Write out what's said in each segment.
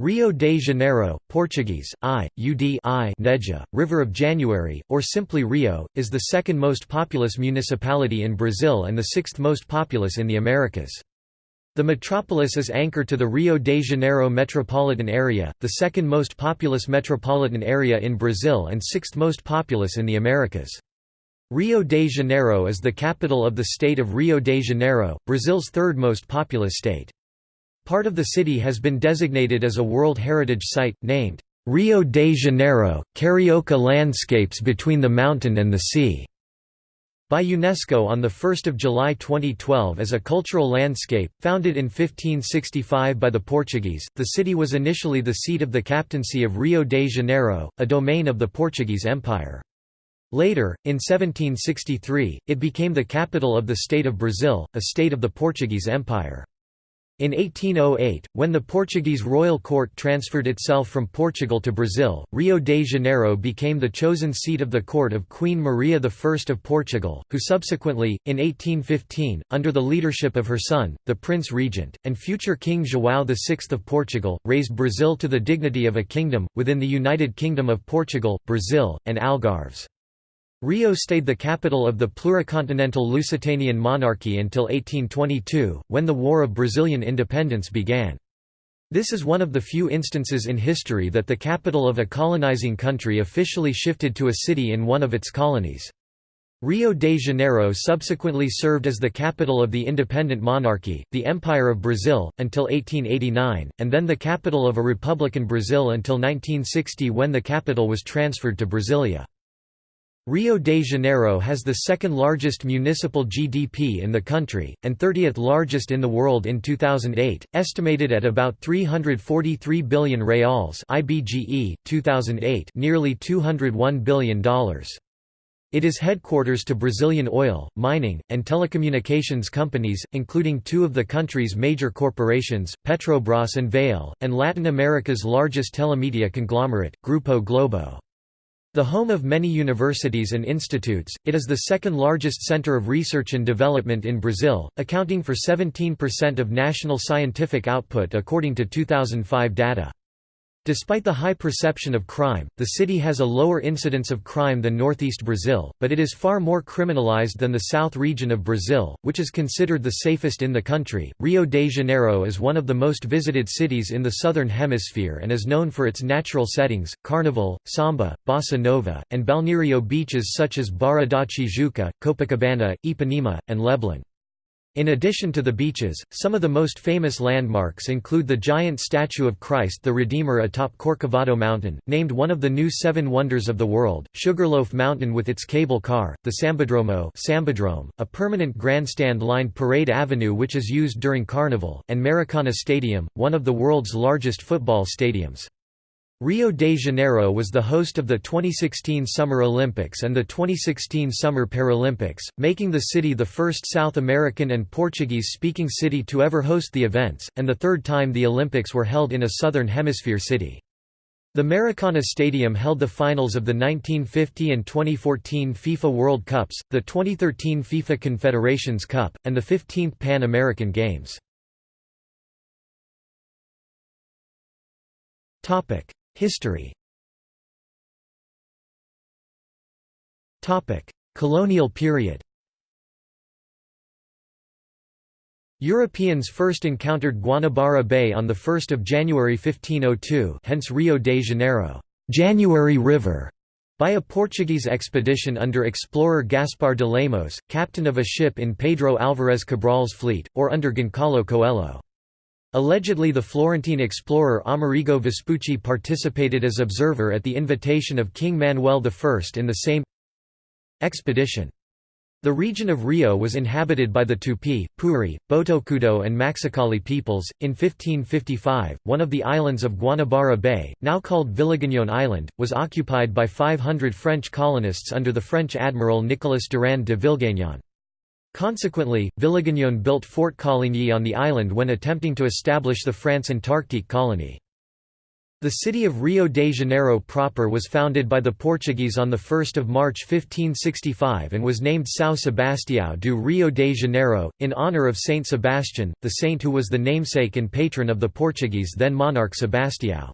Rio de Janeiro, Portuguese, I, UD I Neja, River of January, or simply Rio, is the second most populous municipality in Brazil and the sixth most populous in the Americas. The metropolis is anchored to the Rio de Janeiro metropolitan area, the second most populous metropolitan area in Brazil and sixth most populous in the Americas. Rio de Janeiro is the capital of the state of Rio de Janeiro, Brazil's third most populous state. Part of the city has been designated as a World Heritage Site, named, "'Rio de Janeiro, Carioca Landscapes Between the Mountain and the Sea' by UNESCO on 1 July 2012 as a cultural landscape. Founded in 1565 by the Portuguese, the city was initially the seat of the captaincy of Rio de Janeiro, a domain of the Portuguese Empire. Later, in 1763, it became the capital of the State of Brazil, a state of the Portuguese Empire. In 1808, when the Portuguese royal court transferred itself from Portugal to Brazil, Rio de Janeiro became the chosen seat of the court of Queen Maria I of Portugal, who subsequently, in 1815, under the leadership of her son, the Prince Regent, and future King João VI of Portugal, raised Brazil to the dignity of a kingdom, within the United Kingdom of Portugal, Brazil, and Algarves. Rio stayed the capital of the pluricontinental Lusitanian monarchy until 1822, when the War of Brazilian Independence began. This is one of the few instances in history that the capital of a colonizing country officially shifted to a city in one of its colonies. Rio de Janeiro subsequently served as the capital of the independent monarchy, the Empire of Brazil, until 1889, and then the capital of a republican Brazil until 1960 when the capital was transferred to Brasilia. Rio de Janeiro has the second largest municipal GDP in the country, and 30th largest in the world in 2008, estimated at about 343 billion reals IBGE, 2008 nearly $201 billion. It is headquarters to Brazilian oil, mining, and telecommunications companies, including two of the country's major corporations, Petrobras and Vale, and Latin America's largest telemedia conglomerate, Grupo Globo. The home of many universities and institutes, it is the second largest center of research and development in Brazil, accounting for 17% of national scientific output according to 2005 data. Despite the high perception of crime, the city has a lower incidence of crime than northeast Brazil, but it is far more criminalized than the south region of Brazil, which is considered the safest in the country. Rio de Janeiro is one of the most visited cities in the southern hemisphere and is known for its natural settings, carnival, samba, bossa nova, and balneario beaches such as Barra da Tijuca, Copacabana, Ipanema, and Leblon. In addition to the beaches, some of the most famous landmarks include the giant statue of Christ the Redeemer atop Corcovado Mountain, named one of the new Seven Wonders of the World, Sugarloaf Mountain with its cable car, the Sambódromo Sambadrome, a permanent grandstand-lined parade avenue which is used during Carnival, and Maracana Stadium, one of the world's largest football stadiums. Rio de Janeiro was the host of the 2016 Summer Olympics and the 2016 Summer Paralympics, making the city the first South American and Portuguese-speaking city to ever host the events, and the third time the Olympics were held in a Southern Hemisphere city. The Maracana Stadium held the finals of the 1950 and 2014 FIFA World Cups, the 2013 FIFA Confederations Cup, and the 15th Pan American Games. History. Colonial period. Europeans first encountered Guanabara Bay on 1 January 1502 hence Rio de Janeiro January River", by a Portuguese expedition under explorer Gaspar de Lemos, captain of a ship in Pedro Álvares Cabral's fleet, or under Goncalo Coelho. Allegedly the Florentine explorer Amerigo Vespucci participated as observer at the invitation of King Manuel I in the same expedition. The region of Rio was inhabited by the Tupi, Puri, Botocudo, and Maxakali peoples. In 1555, one of the islands of Guanabara Bay, now called Villegagnon Island, was occupied by 500 French colonists under the French admiral Nicolas Durand de Villegagnon. Consequently, Villegagnon built Fort Coligny on the island when attempting to establish the France Antarctique colony. The city of Rio de Janeiro proper was founded by the Portuguese on 1 March 1565 and was named São Sebastião do Rio de Janeiro, in honour of Saint Sebastian, the saint who was the namesake and patron of the Portuguese then monarch Sebastião.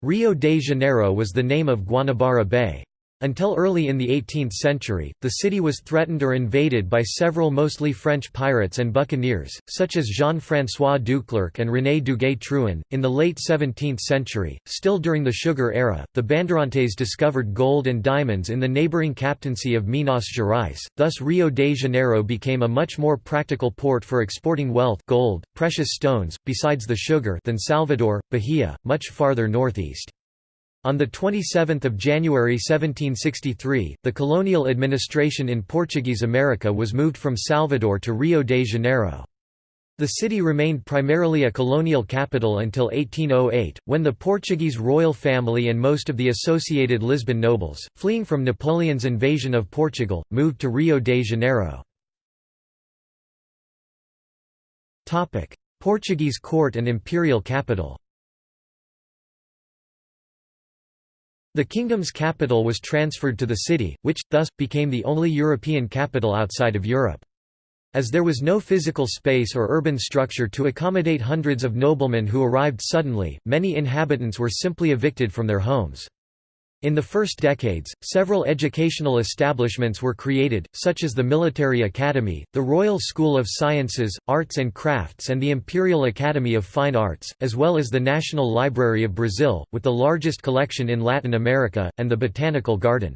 Rio de Janeiro was the name of Guanabara Bay. Until early in the 18th century, the city was threatened or invaded by several mostly French pirates and buccaneers, such as Jean-François Duclerc and René Duguay-Trouin. In the late 17th century, still during the sugar era, the Bandeirantes discovered gold and diamonds in the neighboring captaincy of Minas Gerais, thus Rio de Janeiro became a much more practical port for exporting wealth gold, precious stones, besides the sugar than Salvador, Bahia, much farther northeast. On 27 January 1763, the colonial administration in Portuguese America was moved from Salvador to Rio de Janeiro. The city remained primarily a colonial capital until 1808, when the Portuguese royal family and most of the associated Lisbon nobles, fleeing from Napoleon's invasion of Portugal, moved to Rio de Janeiro. Portuguese court and imperial capital The kingdom's capital was transferred to the city, which, thus, became the only European capital outside of Europe. As there was no physical space or urban structure to accommodate hundreds of noblemen who arrived suddenly, many inhabitants were simply evicted from their homes. In the first decades, several educational establishments were created, such as the Military Academy, the Royal School of Sciences, Arts and Crafts and the Imperial Academy of Fine Arts, as well as the National Library of Brazil, with the largest collection in Latin America, and the Botanical Garden.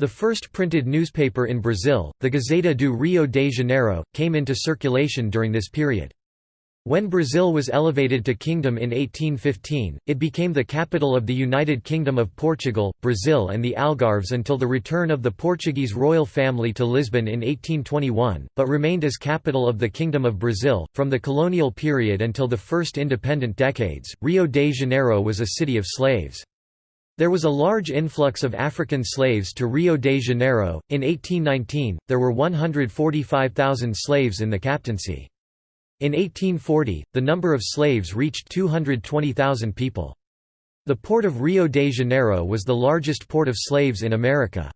The first printed newspaper in Brazil, the Gazeta do Rio de Janeiro, came into circulation during this period. When Brazil was elevated to kingdom in 1815, it became the capital of the United Kingdom of Portugal, Brazil and the Algarves until the return of the Portuguese royal family to Lisbon in 1821, but remained as capital of the Kingdom of Brazil. From the colonial period until the first independent decades, Rio de Janeiro was a city of slaves. There was a large influx of African slaves to Rio de Janeiro. In 1819, there were 145,000 slaves in the captaincy. In 1840, the number of slaves reached 220,000 people. The port of Rio de Janeiro was the largest port of slaves in America.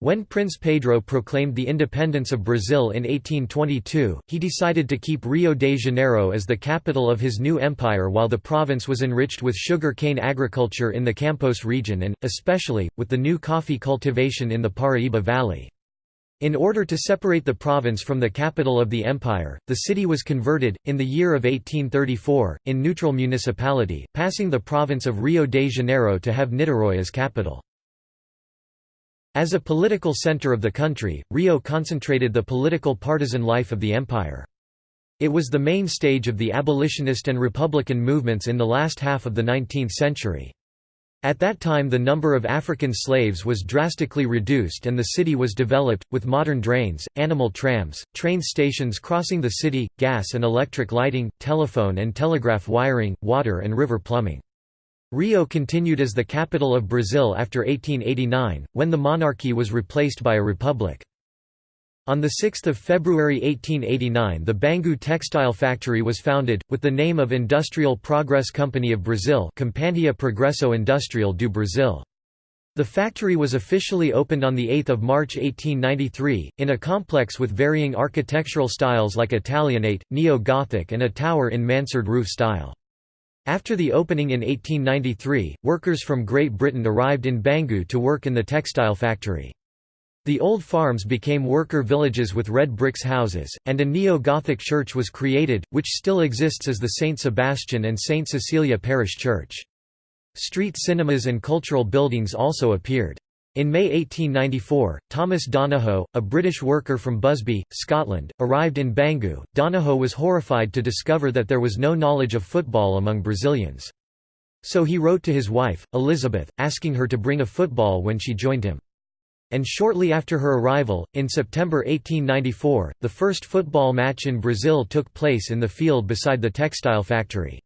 When Prince Pedro proclaimed the independence of Brazil in 1822, he decided to keep Rio de Janeiro as the capital of his new empire while the province was enriched with sugar cane agriculture in the Campos region and, especially, with the new coffee cultivation in the Paraíba Valley. In order to separate the province from the capital of the empire, the city was converted, in the year of 1834, in neutral municipality, passing the province of Rio de Janeiro to have Niterói as capital. As a political center of the country, Rio concentrated the political partisan life of the empire. It was the main stage of the abolitionist and republican movements in the last half of the 19th century. At that time the number of African slaves was drastically reduced and the city was developed, with modern drains, animal trams, train stations crossing the city, gas and electric lighting, telephone and telegraph wiring, water and river plumbing. Rio continued as the capital of Brazil after 1889, when the monarchy was replaced by a republic. On 6 February 1889 the Bangu textile factory was founded, with the name of Industrial Progress Company of Brazil Companhia Progresso Industrial do Brasil. The factory was officially opened on 8 March 1893, in a complex with varying architectural styles like Italianate, Neo-Gothic and a tower in mansard roof style. After the opening in 1893, workers from Great Britain arrived in Bangu to work in the textile factory. The old farms became worker villages with red bricks houses, and a neo-Gothic church was created, which still exists as the St. Sebastian and St. Cecilia Parish Church. Street cinemas and cultural buildings also appeared. In May 1894, Thomas Donohoe, a British worker from Busby, Scotland, arrived in Bangu. Donohoe was horrified to discover that there was no knowledge of football among Brazilians. So he wrote to his wife, Elizabeth, asking her to bring a football when she joined him. And shortly after her arrival, in September 1894, the first football match in Brazil took place in the field beside the textile factory.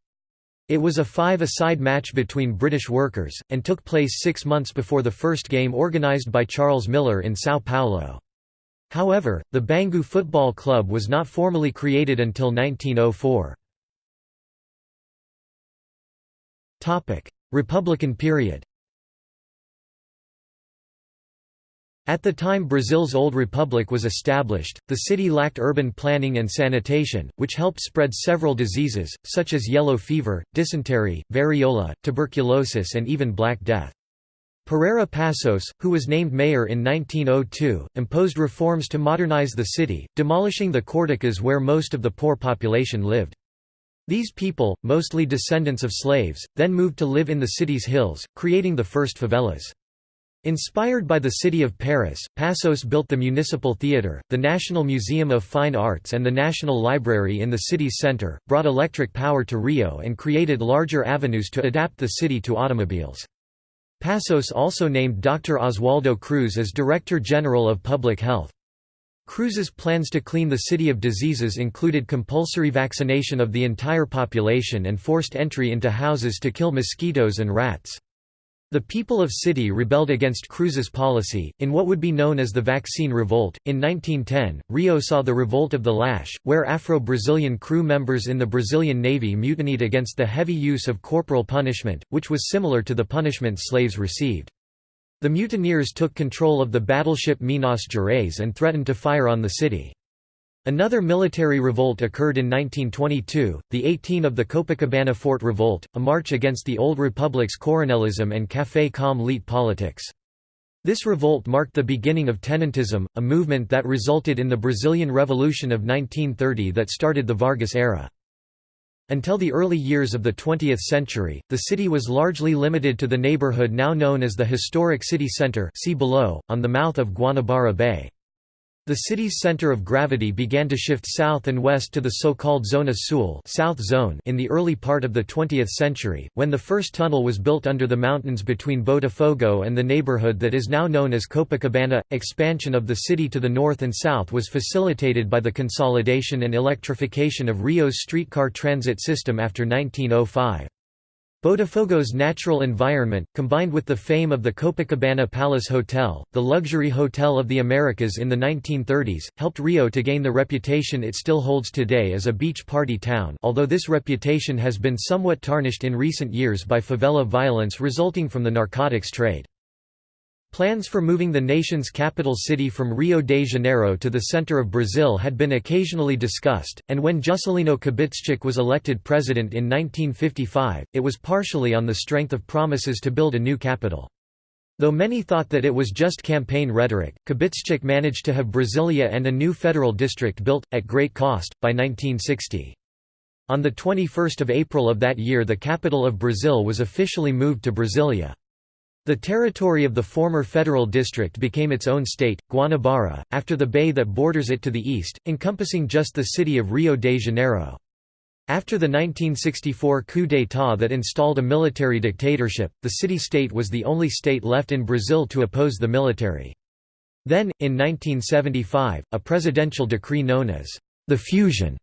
It was a five-a-side match between British workers, and took place six months before the first game organised by Charles Miller in São Paulo. However, the Bangu Football Club was not formally created until 1904. Republican period At the time Brazil's Old Republic was established, the city lacked urban planning and sanitation, which helped spread several diseases, such as yellow fever, dysentery, variola, tuberculosis and even Black Death. Pereira Passos, who was named mayor in 1902, imposed reforms to modernize the city, demolishing the corticas where most of the poor population lived. These people, mostly descendants of slaves, then moved to live in the city's hills, creating the first favelas. Inspired by the city of Paris, Passos built the Municipal Theatre, the National Museum of Fine Arts and the National Library in the city's center, brought electric power to Rio and created larger avenues to adapt the city to automobiles. Passos also named Dr. Oswaldo Cruz as Director General of Public Health. Cruz's plans to clean the city of diseases included compulsory vaccination of the entire population and forced entry into houses to kill mosquitoes and rats. The people of City rebelled against Cruz's policy, in what would be known as the Vaccine Revolt. In 1910, Rio saw the Revolt of the Lash, where Afro-Brazilian crew members in the Brazilian Navy mutinied against the heavy use of corporal punishment, which was similar to the punishment slaves received. The mutineers took control of the battleship Minas Gerais and threatened to fire on the city. Another military revolt occurred in 1922, the 18 of the Copacabana Fort Revolt, a march against the Old Republic's coronelism and café com leite politics. This revolt marked the beginning of tenentism, a movement that resulted in the Brazilian Revolution of 1930 that started the Vargas era. Until the early years of the 20th century, the city was largely limited to the neighborhood now known as the historic city center see below, on the mouth of Guanabara Bay. The city's center of gravity began to shift south and west to the so-called Zona Sul South Zone in the early part of the 20th century, when the first tunnel was built under the mountains between Botafogo and the neighborhood that is now known as Copacabana. Expansion of the city to the north and south was facilitated by the consolidation and electrification of Rio's streetcar transit system after 1905. Botafogo's natural environment, combined with the fame of the Copacabana Palace Hotel, the luxury hotel of the Americas in the 1930s, helped Rio to gain the reputation it still holds today as a beach party town although this reputation has been somewhat tarnished in recent years by favela violence resulting from the narcotics trade. Plans for moving the nation's capital city from Rio de Janeiro to the center of Brazil had been occasionally discussed, and when Juscelino Kubitschek was elected president in 1955, it was partially on the strength of promises to build a new capital. Though many thought that it was just campaign rhetoric, Kubitschek managed to have Brasilia and a new federal district built, at great cost, by 1960. On 21 April of that year the capital of Brazil was officially moved to Brasilia. The territory of the former federal district became its own state, Guanabara, after the bay that borders it to the east, encompassing just the city of Rio de Janeiro. After the 1964 coup d'état that installed a military dictatorship, the city-state was the only state left in Brazil to oppose the military. Then, in 1975, a presidential decree known as the fusion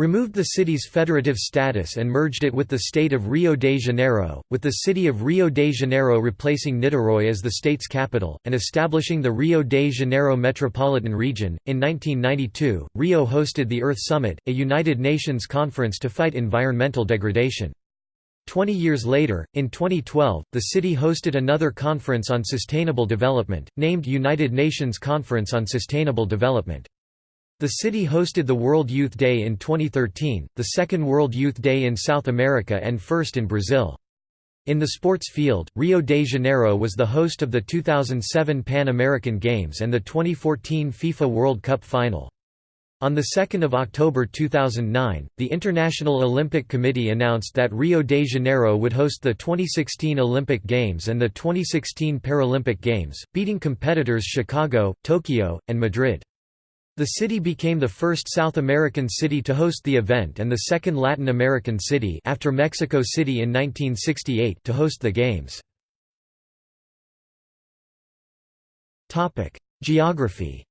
removed the city's federative status and merged it with the state of Rio de Janeiro, with the city of Rio de Janeiro replacing Niterói as the state's capital, and establishing the Rio de Janeiro Metropolitan Region. In 1992, Rio hosted the Earth Summit, a United Nations conference to fight environmental degradation. Twenty years later, in 2012, the city hosted another conference on sustainable development, named United Nations Conference on Sustainable Development. The city hosted the World Youth Day in 2013, the second World Youth Day in South America and first in Brazil. In the sports field, Rio de Janeiro was the host of the 2007 Pan American Games and the 2014 FIFA World Cup final. On 2 October 2009, the International Olympic Committee announced that Rio de Janeiro would host the 2016 Olympic Games and the 2016 Paralympic Games, beating competitors Chicago, Tokyo, and Madrid. The city became the first South American city to host the event and the second Latin American city after Mexico City in 1968 to host the Games. Geography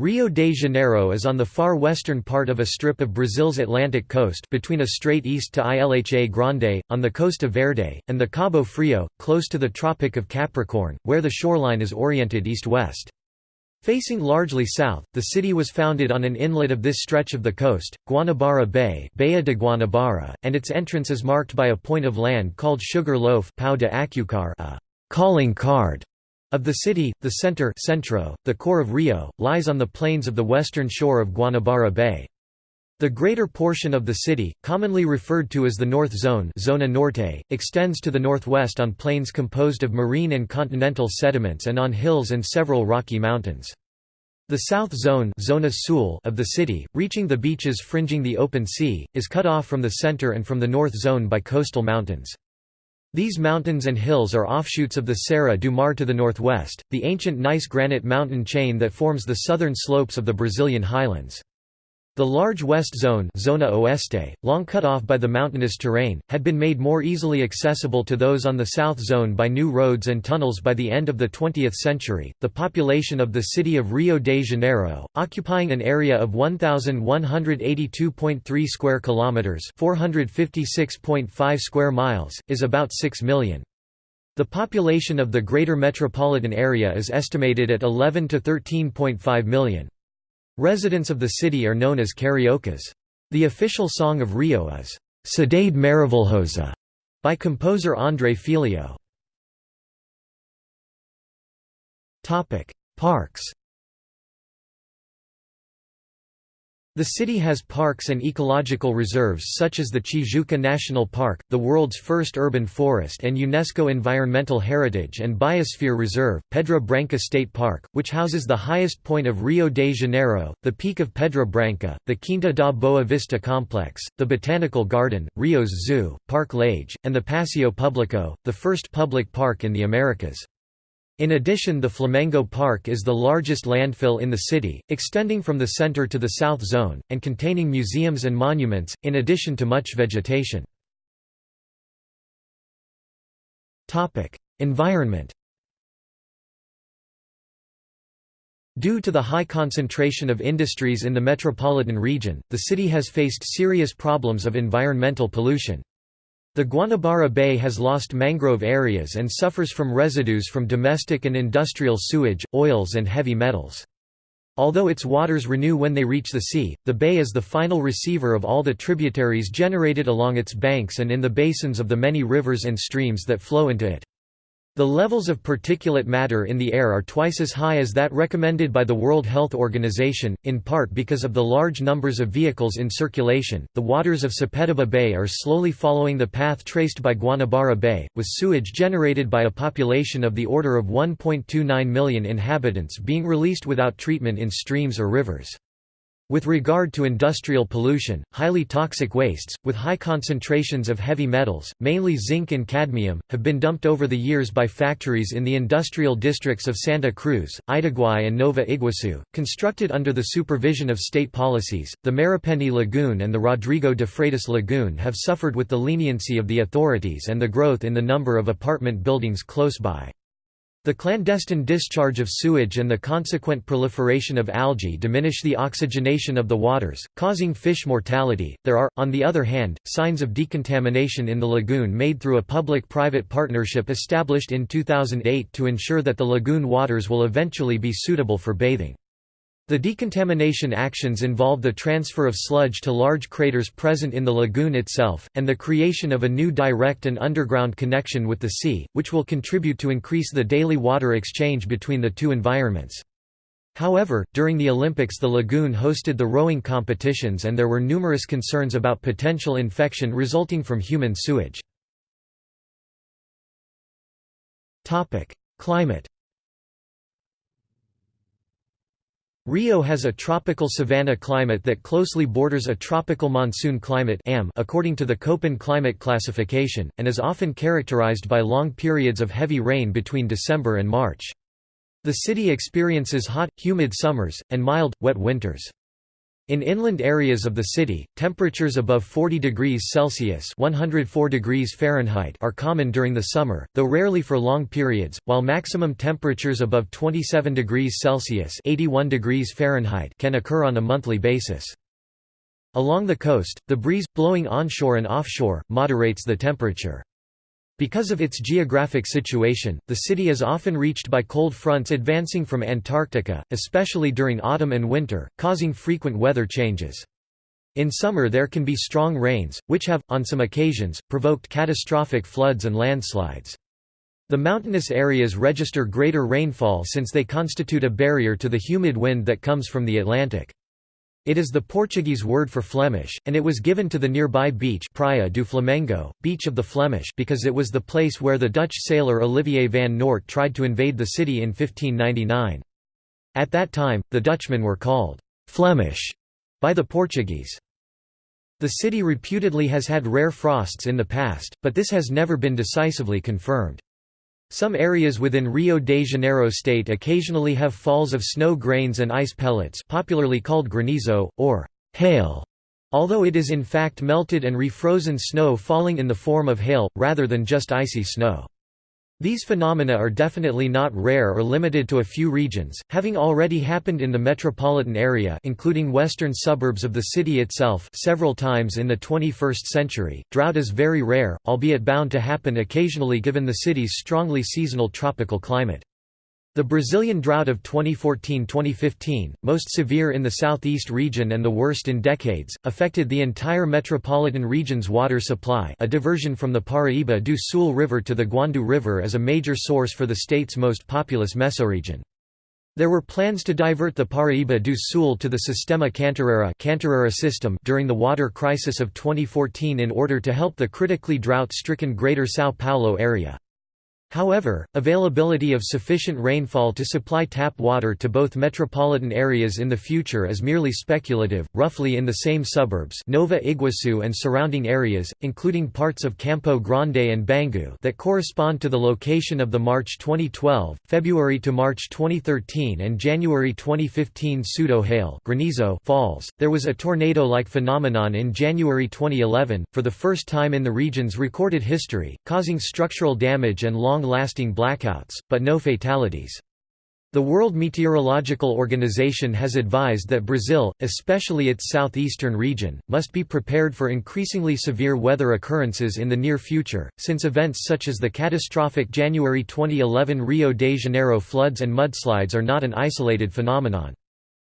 Rio de Janeiro is on the far western part of a strip of Brazil's Atlantic coast between a strait east to Ilha Grande, on the Costa Verde, and the Cabo Frio, close to the Tropic of Capricorn, where the shoreline is oriented east-west. Facing largely south, the city was founded on an inlet of this stretch of the coast, Guanabara Bay Baía de Guanabara, and its entrance is marked by a point of land called Sugar Loaf de Acucar, a calling card of the city. The center centro, the core of Rio, lies on the plains of the western shore of Guanabara Bay. The greater portion of the city, commonly referred to as the North Zone Zona Norte, extends to the northwest on plains composed of marine and continental sediments and on hills and several rocky mountains. The South Zone Zona Sul of the city, reaching the beaches fringing the open sea, is cut off from the center and from the North Zone by coastal mountains. These mountains and hills are offshoots of the Serra do Mar to the northwest, the ancient gneiss granite mountain chain that forms the southern slopes of the Brazilian highlands. The large west zone Zona Oeste, long cut off by the mountainous terrain, had been made more easily accessible to those on the south zone by new roads and tunnels by the end of the 20th century. The population of the city of Rio de Janeiro, occupying an area of 1182.3 square kilometers, 456.5 square miles, is about 6 million. The population of the greater metropolitan area is estimated at 11 to 13.5 million. Residents of the city are known as cariocas. The official song of Rio is Cidade Maravilhosa by composer André Filho. Parks The city has parks and ecological reserves such as the Tijuca National Park, the world's first urban forest and UNESCO Environmental Heritage and Biosphere Reserve, Pedra Branca State Park, which houses the highest point of Rio de Janeiro, the Peak of Pedra Branca, the Quinta da Boa Vista Complex, the Botanical Garden, Rio's Zoo, Parque Lage, and the Paseo Publico, the first public park in the Americas. In addition the Flamengo Park is the largest landfill in the city, extending from the center to the south zone, and containing museums and monuments, in addition to much vegetation. Environment Due to the high concentration of industries in the metropolitan region, the city has faced serious problems of environmental pollution. The Guanabara Bay has lost mangrove areas and suffers from residues from domestic and industrial sewage, oils and heavy metals. Although its waters renew when they reach the sea, the bay is the final receiver of all the tributaries generated along its banks and in the basins of the many rivers and streams that flow into it. The levels of particulate matter in the air are twice as high as that recommended by the World Health Organization, in part because of the large numbers of vehicles in circulation. The waters of Sepetiba Bay are slowly following the path traced by Guanabara Bay, with sewage generated by a population of the order of 1.29 million inhabitants being released without treatment in streams or rivers. With regard to industrial pollution, highly toxic wastes, with high concentrations of heavy metals, mainly zinc and cadmium, have been dumped over the years by factories in the industrial districts of Santa Cruz, Itaguai, and Nova Iguaçu. Constructed under the supervision of state policies, the Marapendi Lagoon and the Rodrigo de Freitas Lagoon have suffered with the leniency of the authorities and the growth in the number of apartment buildings close by. The clandestine discharge of sewage and the consequent proliferation of algae diminish the oxygenation of the waters, causing fish mortality. There are, on the other hand, signs of decontamination in the lagoon made through a public private partnership established in 2008 to ensure that the lagoon waters will eventually be suitable for bathing. The decontamination actions involve the transfer of sludge to large craters present in the lagoon itself, and the creation of a new direct and underground connection with the sea, which will contribute to increase the daily water exchange between the two environments. However, during the Olympics the lagoon hosted the rowing competitions and there were numerous concerns about potential infection resulting from human sewage. Climate Rio has a tropical savanna climate that closely borders a tropical monsoon climate according to the Köppen climate classification, and is often characterized by long periods of heavy rain between December and March. The city experiences hot, humid summers, and mild, wet winters. In inland areas of the city, temperatures above 40 degrees Celsius (104 degrees Fahrenheit) are common during the summer, though rarely for long periods, while maximum temperatures above 27 degrees Celsius (81 degrees Fahrenheit) can occur on a monthly basis. Along the coast, the breeze blowing onshore and offshore moderates the temperature. Because of its geographic situation, the city is often reached by cold fronts advancing from Antarctica, especially during autumn and winter, causing frequent weather changes. In summer there can be strong rains, which have, on some occasions, provoked catastrophic floods and landslides. The mountainous areas register greater rainfall since they constitute a barrier to the humid wind that comes from the Atlantic. It is the Portuguese word for Flemish, and it was given to the nearby beach Praia do Flamengo, Beach of the Flemish because it was the place where the Dutch sailor Olivier van Noort tried to invade the city in 1599. At that time, the Dutchmen were called «Flemish» by the Portuguese. The city reputedly has had rare frosts in the past, but this has never been decisively confirmed. Some areas within Rio de Janeiro state occasionally have falls of snow grains and ice pellets popularly called granizo, or hail, although it is in fact melted and refrozen snow falling in the form of hail, rather than just icy snow. These phenomena are definitely not rare or limited to a few regions, having already happened in the metropolitan area including western suburbs of the city itself several times in the 21st century. Drought is very rare, albeit bound to happen occasionally given the city's strongly seasonal tropical climate. The Brazilian drought of 2014–2015, most severe in the southeast region and the worst in decades, affected the entire metropolitan region's water supply a diversion from the Paraíba do Sul River to the Guandu River as a major source for the state's most populous mesoregion. There were plans to divert the Paraíba do Sul to the Sistema Cantareira system during the water crisis of 2014 in order to help the critically drought-stricken Greater São Paulo area. However, availability of sufficient rainfall to supply tap water to both metropolitan areas in the future is merely speculative. Roughly in the same suburbs, Nova Iguaçu and surrounding areas, including parts of Campo Grande and Bangu, that correspond to the location of the March 2012, February to March 2013, and January 2015 pseudo-hail granizo falls. There was a tornado-like phenomenon in January 2011, for the first time in the region's recorded history, causing structural damage and long long-lasting blackouts, but no fatalities. The World Meteorological Organization has advised that Brazil, especially its southeastern region, must be prepared for increasingly severe weather occurrences in the near future, since events such as the catastrophic January 2011 Rio de Janeiro floods and mudslides are not an isolated phenomenon.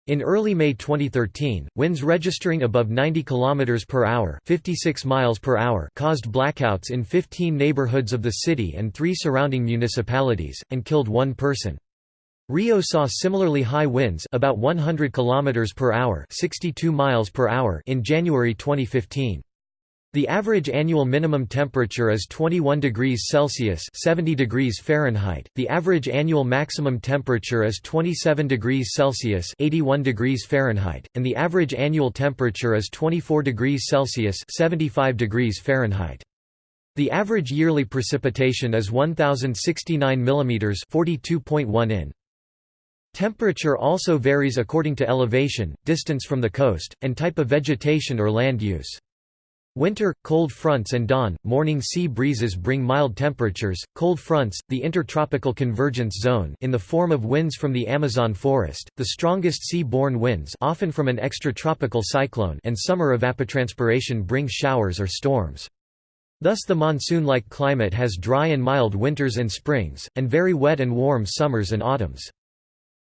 In early May 2013, winds registering above 90 km per hour, 56 miles per hour caused blackouts in 15 neighborhoods of the city and 3 surrounding municipalities and killed one person. Rio saw similarly high winds about 100 km per hour, 62 miles per hour in January 2015. The average annual minimum temperature is 21 degrees Celsius 70 degrees Fahrenheit. The average annual maximum temperature is 27 degrees Celsius 81 degrees Fahrenheit, and the average annual temperature is 24 degrees Celsius 75 degrees Fahrenheit. The average yearly precipitation is 1069 mm 42.1 in. Temperature also varies according to elevation, distance from the coast, and type of vegetation or land use. Winter, cold fronts and dawn, morning sea breezes bring mild temperatures. Cold fronts, the intertropical convergence zone in the form of winds from the Amazon forest, the strongest sea-borne winds often from an extratropical cyclone and summer evapotranspiration bring showers or storms. Thus the monsoon-like climate has dry and mild winters and springs, and very wet and warm summers and autumns.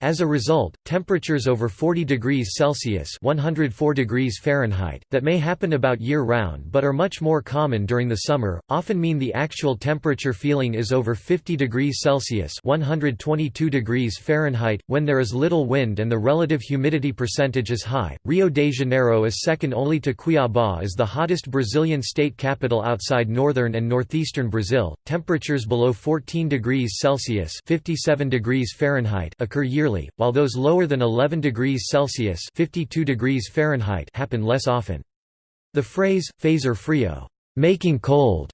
As a result, temperatures over 40 degrees Celsius 104 degrees Fahrenheit, that may happen about year-round but are much more common during the summer, often mean the actual temperature feeling is over 50 degrees Celsius 122 degrees Fahrenheit, when there is little wind and the relative humidity percentage is high. Rio de Janeiro is second only to Cuiabá as the hottest Brazilian state capital outside northern and northeastern Brazil. Temperatures below 14 degrees Celsius 57 degrees Fahrenheit occur yearly yearly, while those lower than 11 degrees Celsius 52 degrees Fahrenheit happen less often. The phrase, fazer frio making cold",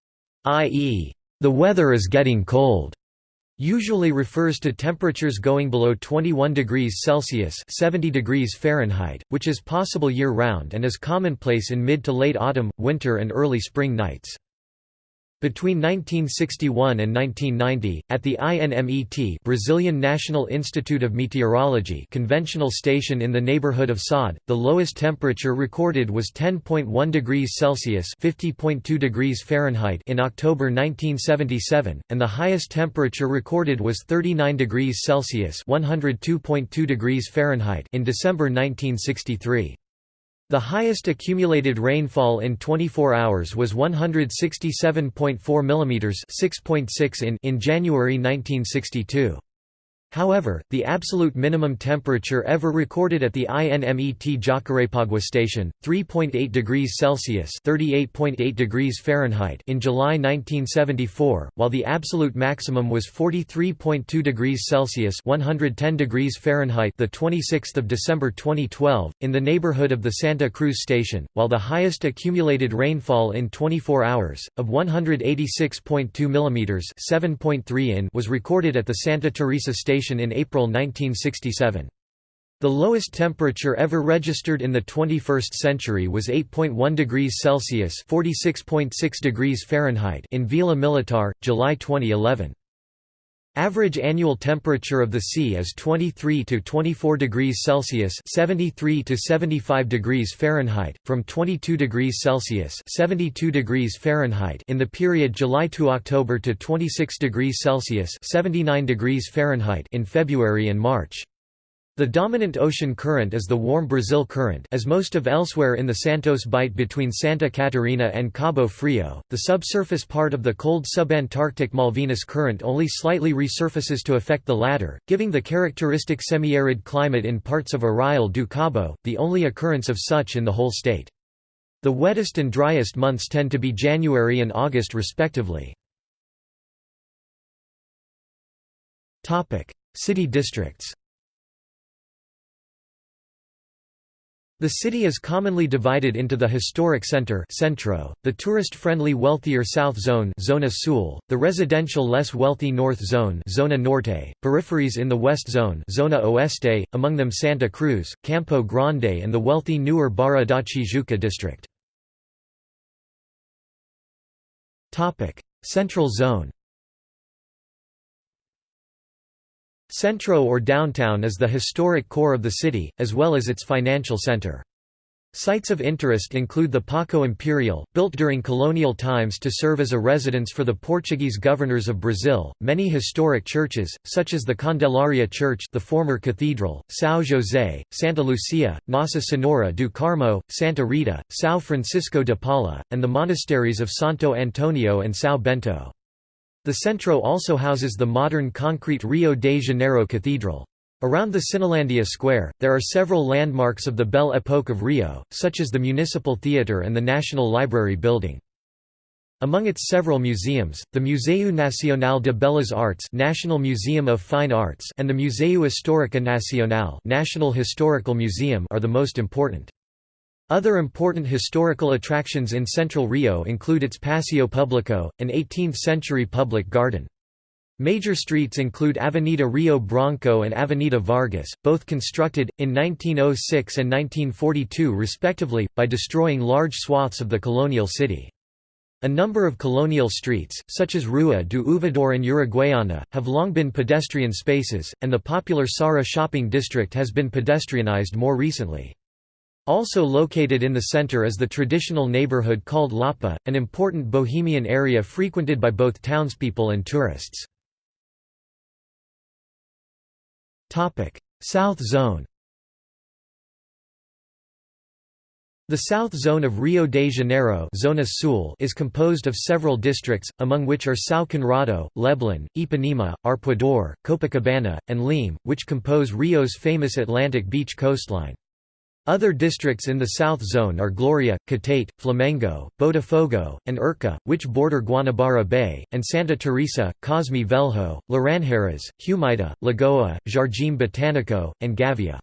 i.e., the weather is getting cold, usually refers to temperatures going below 21 degrees Celsius 70 degrees Fahrenheit, which is possible year-round and is commonplace in mid to late autumn, winter and early spring nights. Between 1961 and 1990, at the INMET Brazilian National Institute of Meteorology conventional station in the neighborhood of Saúde, the lowest temperature recorded was 10.1 degrees Celsius (50.2 degrees Fahrenheit) in October 1977, and the highest temperature recorded was 39 degrees Celsius (102.2 degrees Fahrenheit) in December 1963. The highest accumulated rainfall in 24 hours was 167.4 mm 6.6 in in January 1962. However, the absolute minimum temperature ever recorded at the INMET Jacarepaguá station, 3.8 degrees Celsius (38.8 degrees Fahrenheit) in July 1974, while the absolute maximum was 43.2 degrees Celsius (110 degrees Fahrenheit) the 26th of December 2012 in the neighborhood of the Santa Cruz station, while the highest accumulated rainfall in 24 hours of 186.2 mm (7.3 in) was recorded at the Santa Teresa station in April 1967. The lowest temperature ever registered in the 21st century was 8.1 degrees Celsius (46.6 degrees Fahrenheit) in Vila Militar, July 2011. Average annual temperature of the sea is 23 to 24 degrees Celsius (73 to 75 degrees Fahrenheit), from 22 degrees Celsius (72 degrees Fahrenheit) in the period July to October to 26 degrees Celsius (79 degrees Fahrenheit) in February and March. The dominant ocean current is the warm Brazil current as most of elsewhere in the Santos Bight between Santa Catarina and Cabo Frio. The subsurface part of the cold subantarctic Malvinas current only slightly resurfaces to affect the latter, giving the characteristic semi-arid climate in parts of Arraial do Cabo, the only occurrence of such in the whole state. The wettest and driest months tend to be January and August respectively. City districts The city is commonly divided into the historic center centro, the tourist-friendly wealthier south zone zona sul, the residential less wealthy north zone zona norte, peripheries in the west zone zona oeste, among them Santa Cruz, Campo Grande and the wealthy newer Barra da Tijuca district. Central zone Centro or downtown is the historic core of the city, as well as its financial center. Sites of interest include the Paço Imperial, built during colonial times to serve as a residence for the Portuguese governors of Brazil, many historic churches, such as the Candelaria Church the former cathedral, São José, Santa Lucia, Nossa Senhora do Carmo, Santa Rita, São Francisco de Paula, and the monasteries of Santo Antonio and São Bento. The Centro also houses the modern concrete Rio de Janeiro Cathedral. Around the Cinelândia Square, there are several landmarks of the Belle Époque of Rio, such as the Municipal Theatre and the National Library building. Among its several museums, the Museu Nacional de Belas Artes National Museum of Fine Arts and the Museu Histórico Nacional National Historical Museum are the most important. Other important historical attractions in central Rio include its Paseo Público, an 18th-century public garden. Major streets include Avenida Rio Branco and Avenida Vargas, both constructed, in 1906 and 1942 respectively, by destroying large swaths of the colonial city. A number of colonial streets, such as Rua do Ouvidor and Uruguaiana, have long been pedestrian spaces, and the popular Saara shopping district has been pedestrianized more recently. Also located in the center is the traditional neighborhood called Lapa, an important bohemian area frequented by both townspeople and tourists. South Zone The South Zone of Rio de Janeiro Zona Sul is composed of several districts, among which are São Conrado, Leblon, Ipanema, Arpoador, Copacabana, and Leme, which compose Rio's famous Atlantic beach coastline. Other districts in the South Zone are Gloria, Catete, Flamengo, Botafogo, and Urca, which border Guanabara Bay, and Santa Teresa, Cosme Velho, Laranjeiras, Humaita, Lagoa, Jardim Botânico, and Gávea.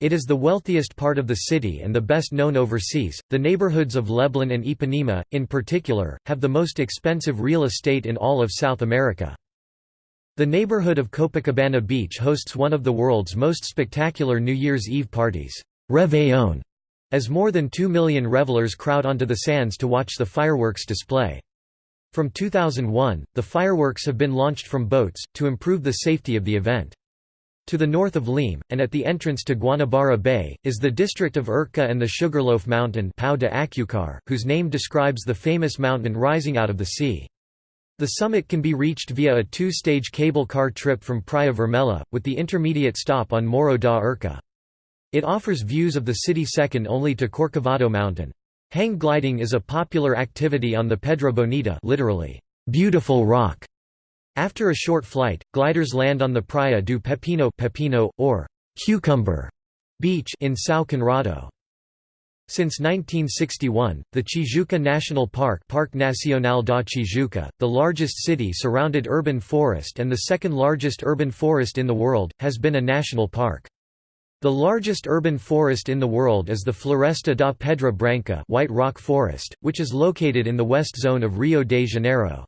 It is the wealthiest part of the city and the best known overseas. The neighborhoods of Leblon and Ipanema, in particular, have the most expensive real estate in all of South America. The neighborhood of Copacabana Beach hosts one of the world's most spectacular New Year's Eve parties. Réveillon, as more than 2 million revelers crowd onto the sands to watch the fireworks display. From 2001, the fireworks have been launched from boats, to improve the safety of the event. To the north of Leme, and at the entrance to Guanabara Bay, is the district of Urca and the Sugarloaf Mountain Pão de Açúcar, whose name describes the famous mountain rising out of the sea. The summit can be reached via a two-stage cable car trip from Praia Vermelha, with the intermediate stop on Morro da Urca. It offers views of the city second only to Corcovado Mountain. Hang gliding is a popular activity on the Pedra Bonita literally, beautiful rock, after a short flight, gliders land on the Praia do Pepino, Pepino or Cucumber Beach in São Conrado. Since 1961, the Tijuca National Park Parque Nacional da Tijuca, the largest city-surrounded urban forest and the second largest urban forest in the world, has been a national park. The largest urban forest in the world is the Floresta da Pedra Branca White Rock Forest, which is located in the west zone of Rio de Janeiro.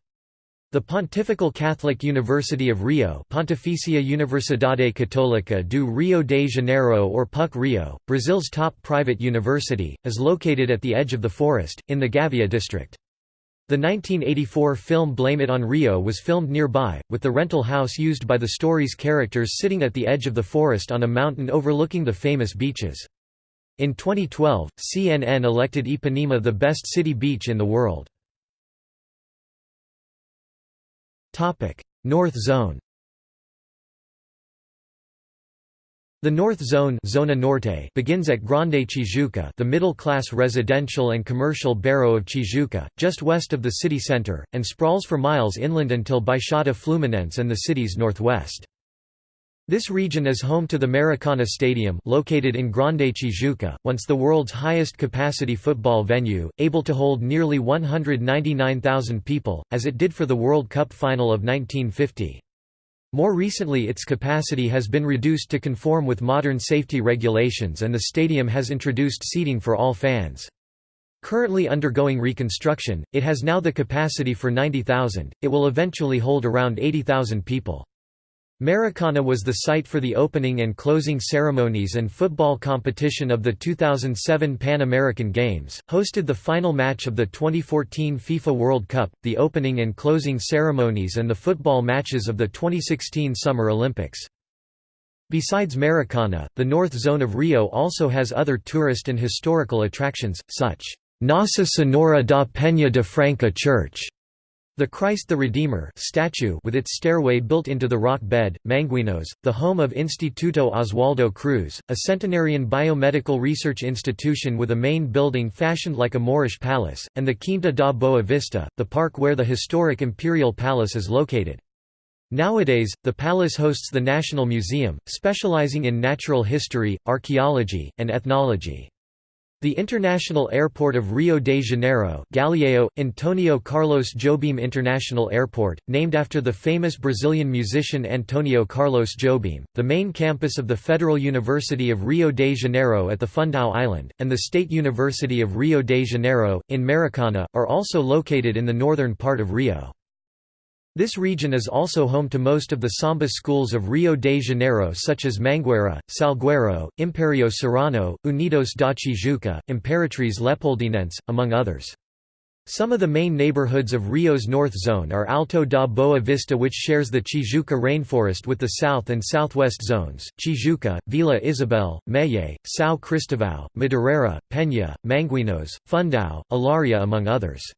The Pontifical Catholic University of Rio Pontificia Universidade Católica do Rio de Janeiro or PUC Rio, Brazil's top private university, is located at the edge of the forest, in the Gávea district. The 1984 film Blame It on Rio was filmed nearby, with the rental house used by the story's characters sitting at the edge of the forest on a mountain overlooking the famous beaches. In 2012, CNN elected Ipanema the best city beach in the world. North Zone The North Zone Zona Norte begins at Grande Tijuca the middle-class residential and commercial barrow of Tijuca, just west of the city center, and sprawls for miles inland until Baixada Fluminense and the city's northwest. This region is home to the Maracana Stadium located in Grande Tijuca, once the world's highest capacity football venue, able to hold nearly 199,000 people, as it did for the World Cup final of 1950. More recently its capacity has been reduced to conform with modern safety regulations and the stadium has introduced seating for all fans. Currently undergoing reconstruction, it has now the capacity for 90,000, it will eventually hold around 80,000 people. Maracana was the site for the opening and closing ceremonies and football competition of the 2007 Pan American Games, hosted the final match of the 2014 FIFA World Cup, the opening and closing ceremonies and the football matches of the 2016 Summer Olympics. Besides Maracana, the North Zone of Rio also has other tourist and historical attractions, such Nossa Senhora da Penha de Franca Church, the Christ the Redeemer statue with its stairway built into the rock bed, Manguinhos, the home of Instituto Oswaldo Cruz, a centenarian biomedical research institution with a main building fashioned like a Moorish palace, and the Quinta da Boa Vista, the park where the historic Imperial Palace is located. Nowadays, the palace hosts the National Museum, specializing in natural history, archaeology, and ethnology. The International Airport of Rio de Janeiro Galeão, Antonio Carlos Jobim International Airport, named after the famous Brazilian musician Antonio Carlos Jobim, the main campus of the Federal University of Rio de Janeiro at the Fundão Island, and the State University of Rio de Janeiro, in Maracana, are also located in the northern part of Rio. This region is also home to most of the samba schools of Rio de Janeiro such as Mangueira, Salgueiro, Imperio Serrano, Unidos da Tijuca, Imperatriz Leopoldinense, among others. Some of the main neighborhoods of Rio's North Zone are Alto da Boa Vista which shares the Tijuca rainforest with the south and southwest zones, Tijuca, Vila Isabel, Méier, São Cristóvão, Madureira, Penha, Manguinhos, Fundão, Olaria among others.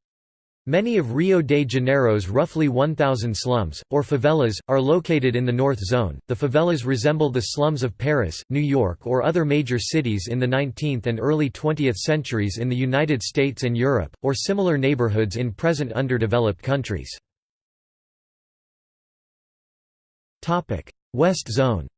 Many of Rio de Janeiro's roughly 1,000 slums, or favelas, are located in the North Zone. The favelas resemble the slums of Paris, New York, or other major cities in the 19th and early 20th centuries in the United States and Europe, or similar neighborhoods in present underdeveloped countries. West Zone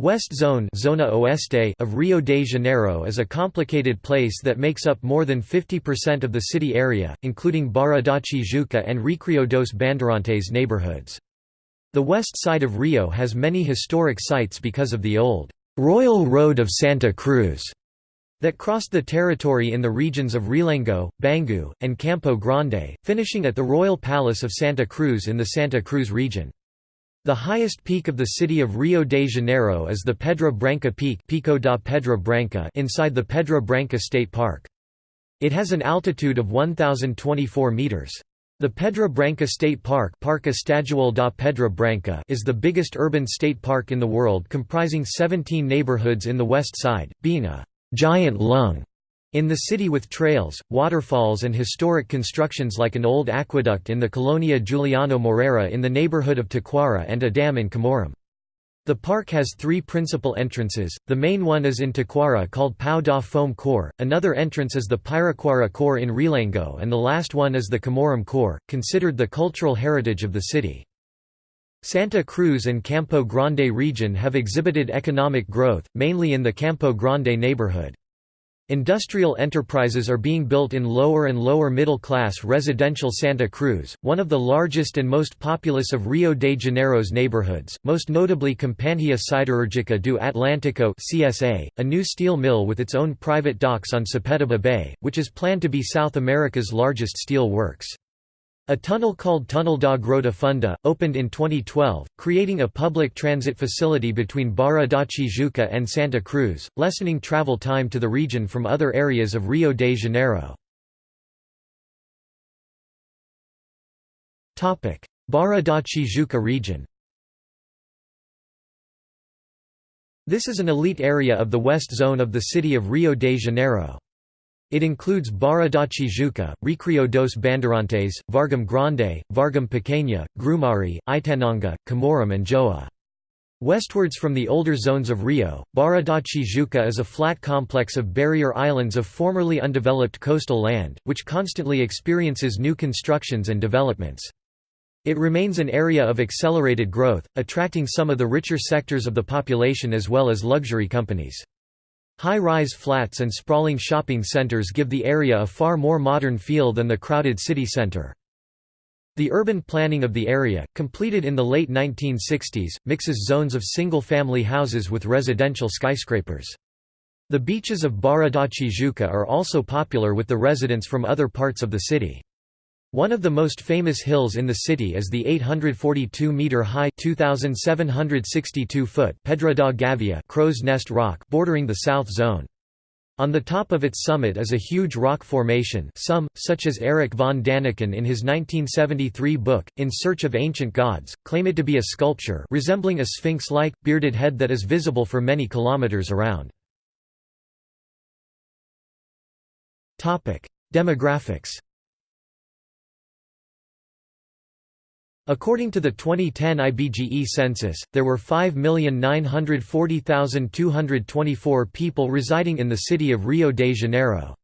West Zone Zona Oeste of Rio de Janeiro is a complicated place that makes up more than 50% of the city area, including Barra da Tijuca and Recreio dos Bandeirantes neighborhoods. The west side of Rio has many historic sites because of the old «Royal Road of Santa Cruz» that crossed the territory in the regions of Realengo, Bangu, and Campo Grande, finishing at the Royal Palace of Santa Cruz in the Santa Cruz region. The highest peak of the city of Rio de Janeiro is the Pedra Branca Peak Pico da Pedra Branca inside the Pedra Branca State Park. It has an altitude of 1,024 meters. The Pedra Branca State Park Parque Estadual da Pedra Branca is the biggest urban state park in the world comprising 17 neighborhoods in the west side, being a «giant lung» in the city with trails, waterfalls and historic constructions like an old aqueduct in the Colonia Juliano Moreira in the neighborhood of Taquara and a dam in Camorim. The park has three principal entrances, the main one is in Taquara called Pau da Fome Core, another entrance is the Piraquara Core in Realengo and the last one is the Camorim Core, considered the cultural heritage of the city. Santa Cruz and Campo Grande region have exhibited economic growth, mainly in the Campo Grande neighborhood. Industrial enterprises are being built in lower and lower middle class residential Santa Cruz, one of the largest and most populous of Rio de Janeiro's neighborhoods, most notably Companhia Siderúrgica do Atlântico (CSA), a new steel mill with its own private docks on Sepetiba Bay, which is planned to be South America's largest steel works. A tunnel called Tunnel da Grota Funda, opened in 2012, creating a public transit facility between Barra da Tijuca and Santa Cruz, lessening travel time to the region from other areas of Rio de Janeiro. Barra da Tijuca region This is an elite area of the west zone of the city of Rio de Janeiro. It includes Barra da Tijuca, Recreio dos Bandeirantes, Vargem Grande, Vargem Pequena, Grumari, Itanhangá, Camorim and Joa. Westwards from the older zones of Rio, Barra da Tijuca is a flat complex of barrier islands of formerly undeveloped coastal land, which constantly experiences new constructions and developments. It remains an area of accelerated growth, attracting some of the richer sectors of the population as well as luxury companies. High-rise flats and sprawling shopping centers give the area a far more modern feel than the crowded city center. The urban planning of the area, completed in the late 1960s, mixes zones of single-family houses with residential skyscrapers. The beaches of Barra da Tijuca are also popular with the residents from other parts of the city. One of the most famous hills in the city is the 842-metre-high (2,762-foot) Pedra da Gávea Crow's Nest Rock bordering the south zone. On the top of its summit is a huge rock formation some, such as Eric von Daniken in his 1973 book, In Search of Ancient Gods, claim it to be a sculpture resembling a sphinx-like, bearded head that is visible for many kilometers around. Demographics According to the 2010 IBGE census, there were 5,940,224 people residing in the city of Rio de Janeiro.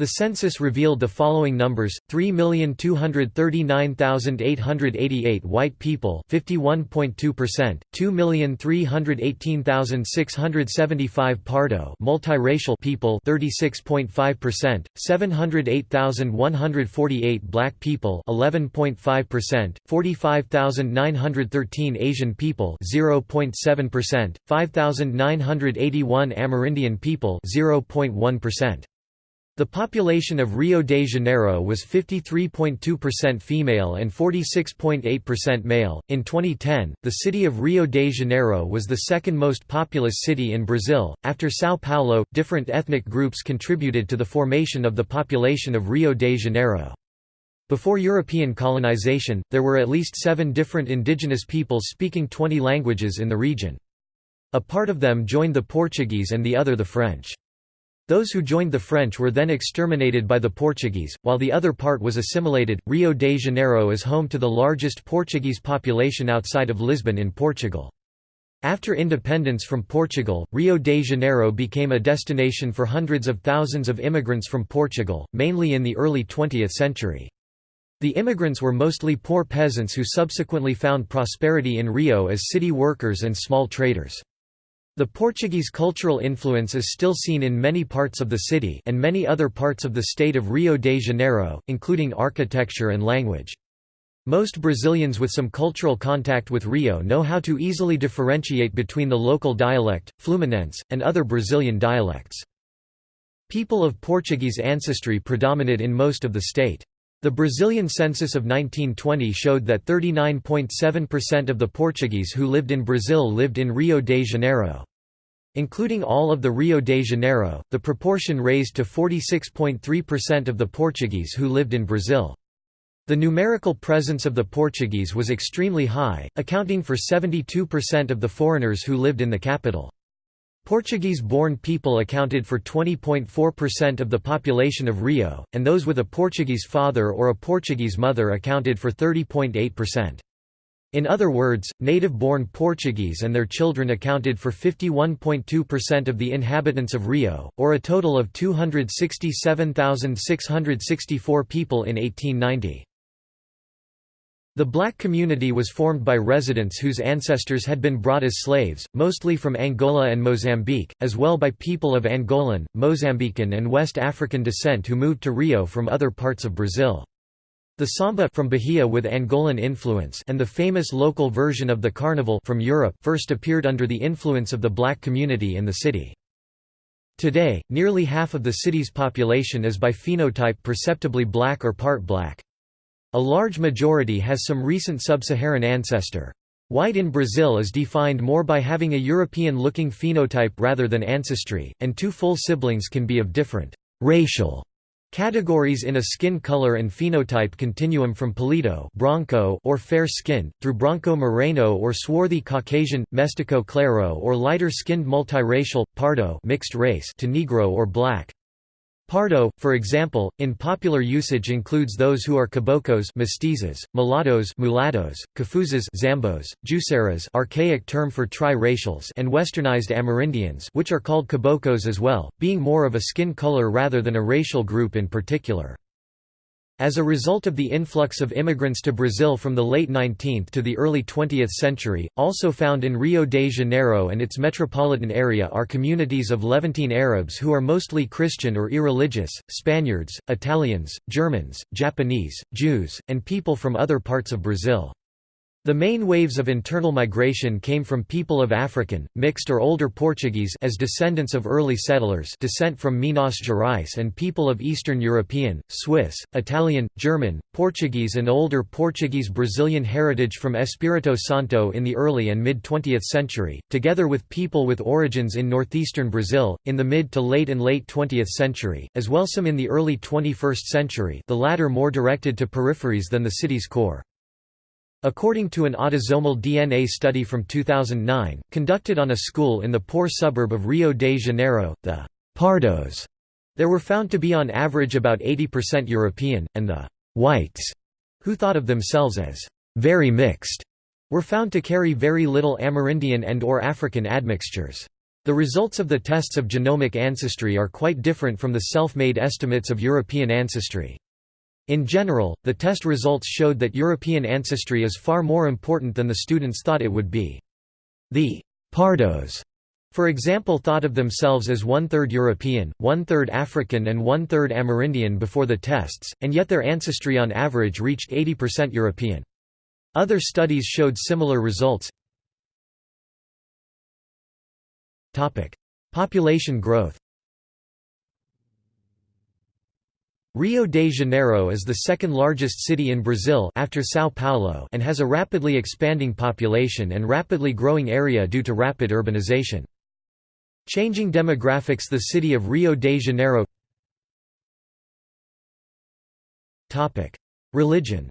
The census revealed the following numbers: 3,239,888 white people, 51.2%; 2,318,675 Pardo multiracial people, 36.5%; 708,148 black people, 11.5%; 45,913 Asian people, 0.7%; 5,981 Amerindian people, 0.1%. The population of Rio de Janeiro was 53.2% female and 46.8% male. In 2010, the city of Rio de Janeiro was the second most populous city in Brazil. After São Paulo, different ethnic groups contributed to the formation of the population of Rio de Janeiro. Before European colonization, there were at least seven different indigenous peoples speaking 20 languages in the region. A part of them joined the Portuguese and the other the French. Those who joined the French were then exterminated by the Portuguese, while the other part was assimilated. Rio de Janeiro is home to the largest Portuguese population outside of Lisbon in Portugal. After independence from Portugal, Rio de Janeiro became a destination for hundreds of thousands of immigrants from Portugal, mainly in the early 20th century. The immigrants were mostly poor peasants who subsequently found prosperity in Rio as city workers and small traders. The Portuguese cultural influence is still seen in many parts of the city and many other parts of the state of Rio de Janeiro, including architecture and language. Most Brazilians with some cultural contact with Rio know how to easily differentiate between the local dialect, Fluminense, and other Brazilian dialects. People of Portuguese ancestry predominate in most of the state. The Brazilian census of 1920 showed that 39.7% of the Portuguese who lived in Brazil lived in Rio de Janeiro. Including all of the Rio de Janeiro, the proportion raised to 46.3% of the Portuguese who lived in Brazil. The numerical presence of the Portuguese was extremely high, accounting for 72% of the foreigners who lived in the capital. Portuguese-born people accounted for 20.4% of the population of Rio, and those with a Portuguese father or a Portuguese mother accounted for 30.8%. In other words, native-born Portuguese and their children accounted for 51.2% of the inhabitants of Rio, or a total of 267,664 people in 1890. The black community was formed by residents whose ancestors had been brought as slaves, mostly from Angola and Mozambique, as well by people of Angolan, Mozambican and West African descent who moved to Rio from other parts of Brazil. The samba from Bahia with Angolan influence and the famous local version of the carnival from Europe first appeared under the influence of the black community in the city. Today, nearly half of the city's population is by phenotype perceptibly black or part black. A large majority has some recent sub-Saharan ancestor. White in Brazil is defined more by having a European-looking phenotype rather than ancestry, and two full siblings can be of different racial Categories in a skin color and phenotype continuum from palito bronco or fair-skinned, through bronco moreno or swarthy Caucasian, mestizo claro or lighter-skinned multiracial, pardo mixed race to negro or black. Pardo, for example, in popular usage includes those who are caboclos mestizos, mulattos mulattos, cafuzas zambos, juiceras archaic term for tri-racials and westernized Amerindians which are called caboclos as well, being more of a skin color rather than a racial group in particular. As a result of the influx of immigrants to Brazil from the late 19th to the early 20th century, also found in Rio de Janeiro and its metropolitan area are communities of Levantine Arabs who are mostly Christian or irreligious, Spaniards, Italians, Germans, Japanese, Jews, and people from other parts of Brazil. The main waves of internal migration came from people of African, mixed or older Portuguese as descendants of early settlers descent from Minas Gerais and people of Eastern European, Swiss, Italian, German, Portuguese and older Portuguese-Brazilian heritage from Espírito Santo in the early and mid-20th century, together with people with origins in northeastern Brazil, in the mid to late and late 20th century, as well some in the early 21st century the latter more directed to peripheries than the city's core. According to an autosomal DNA study from 2009, conducted on a school in the poor suburb of Rio de Janeiro, the «pardos» there were found to be on average about 80% European, and the «whites», who thought of themselves as «very mixed», were found to carry very little Amerindian and or African admixtures. The results of the tests of genomic ancestry are quite different from the self-made estimates of European ancestry. In general, the test results showed that European ancestry is far more important than the students thought it would be. The «pardos» for example thought of themselves as one-third European, one-third African and one-third Amerindian before the tests, and yet their ancestry on average reached 80% European. Other studies showed similar results. Population growth Rio de Janeiro is the second largest city in Brazil after São Paulo and has a rapidly expanding population and rapidly growing area due to rapid urbanization. Changing demographics The city of Rio de Janeiro. Religion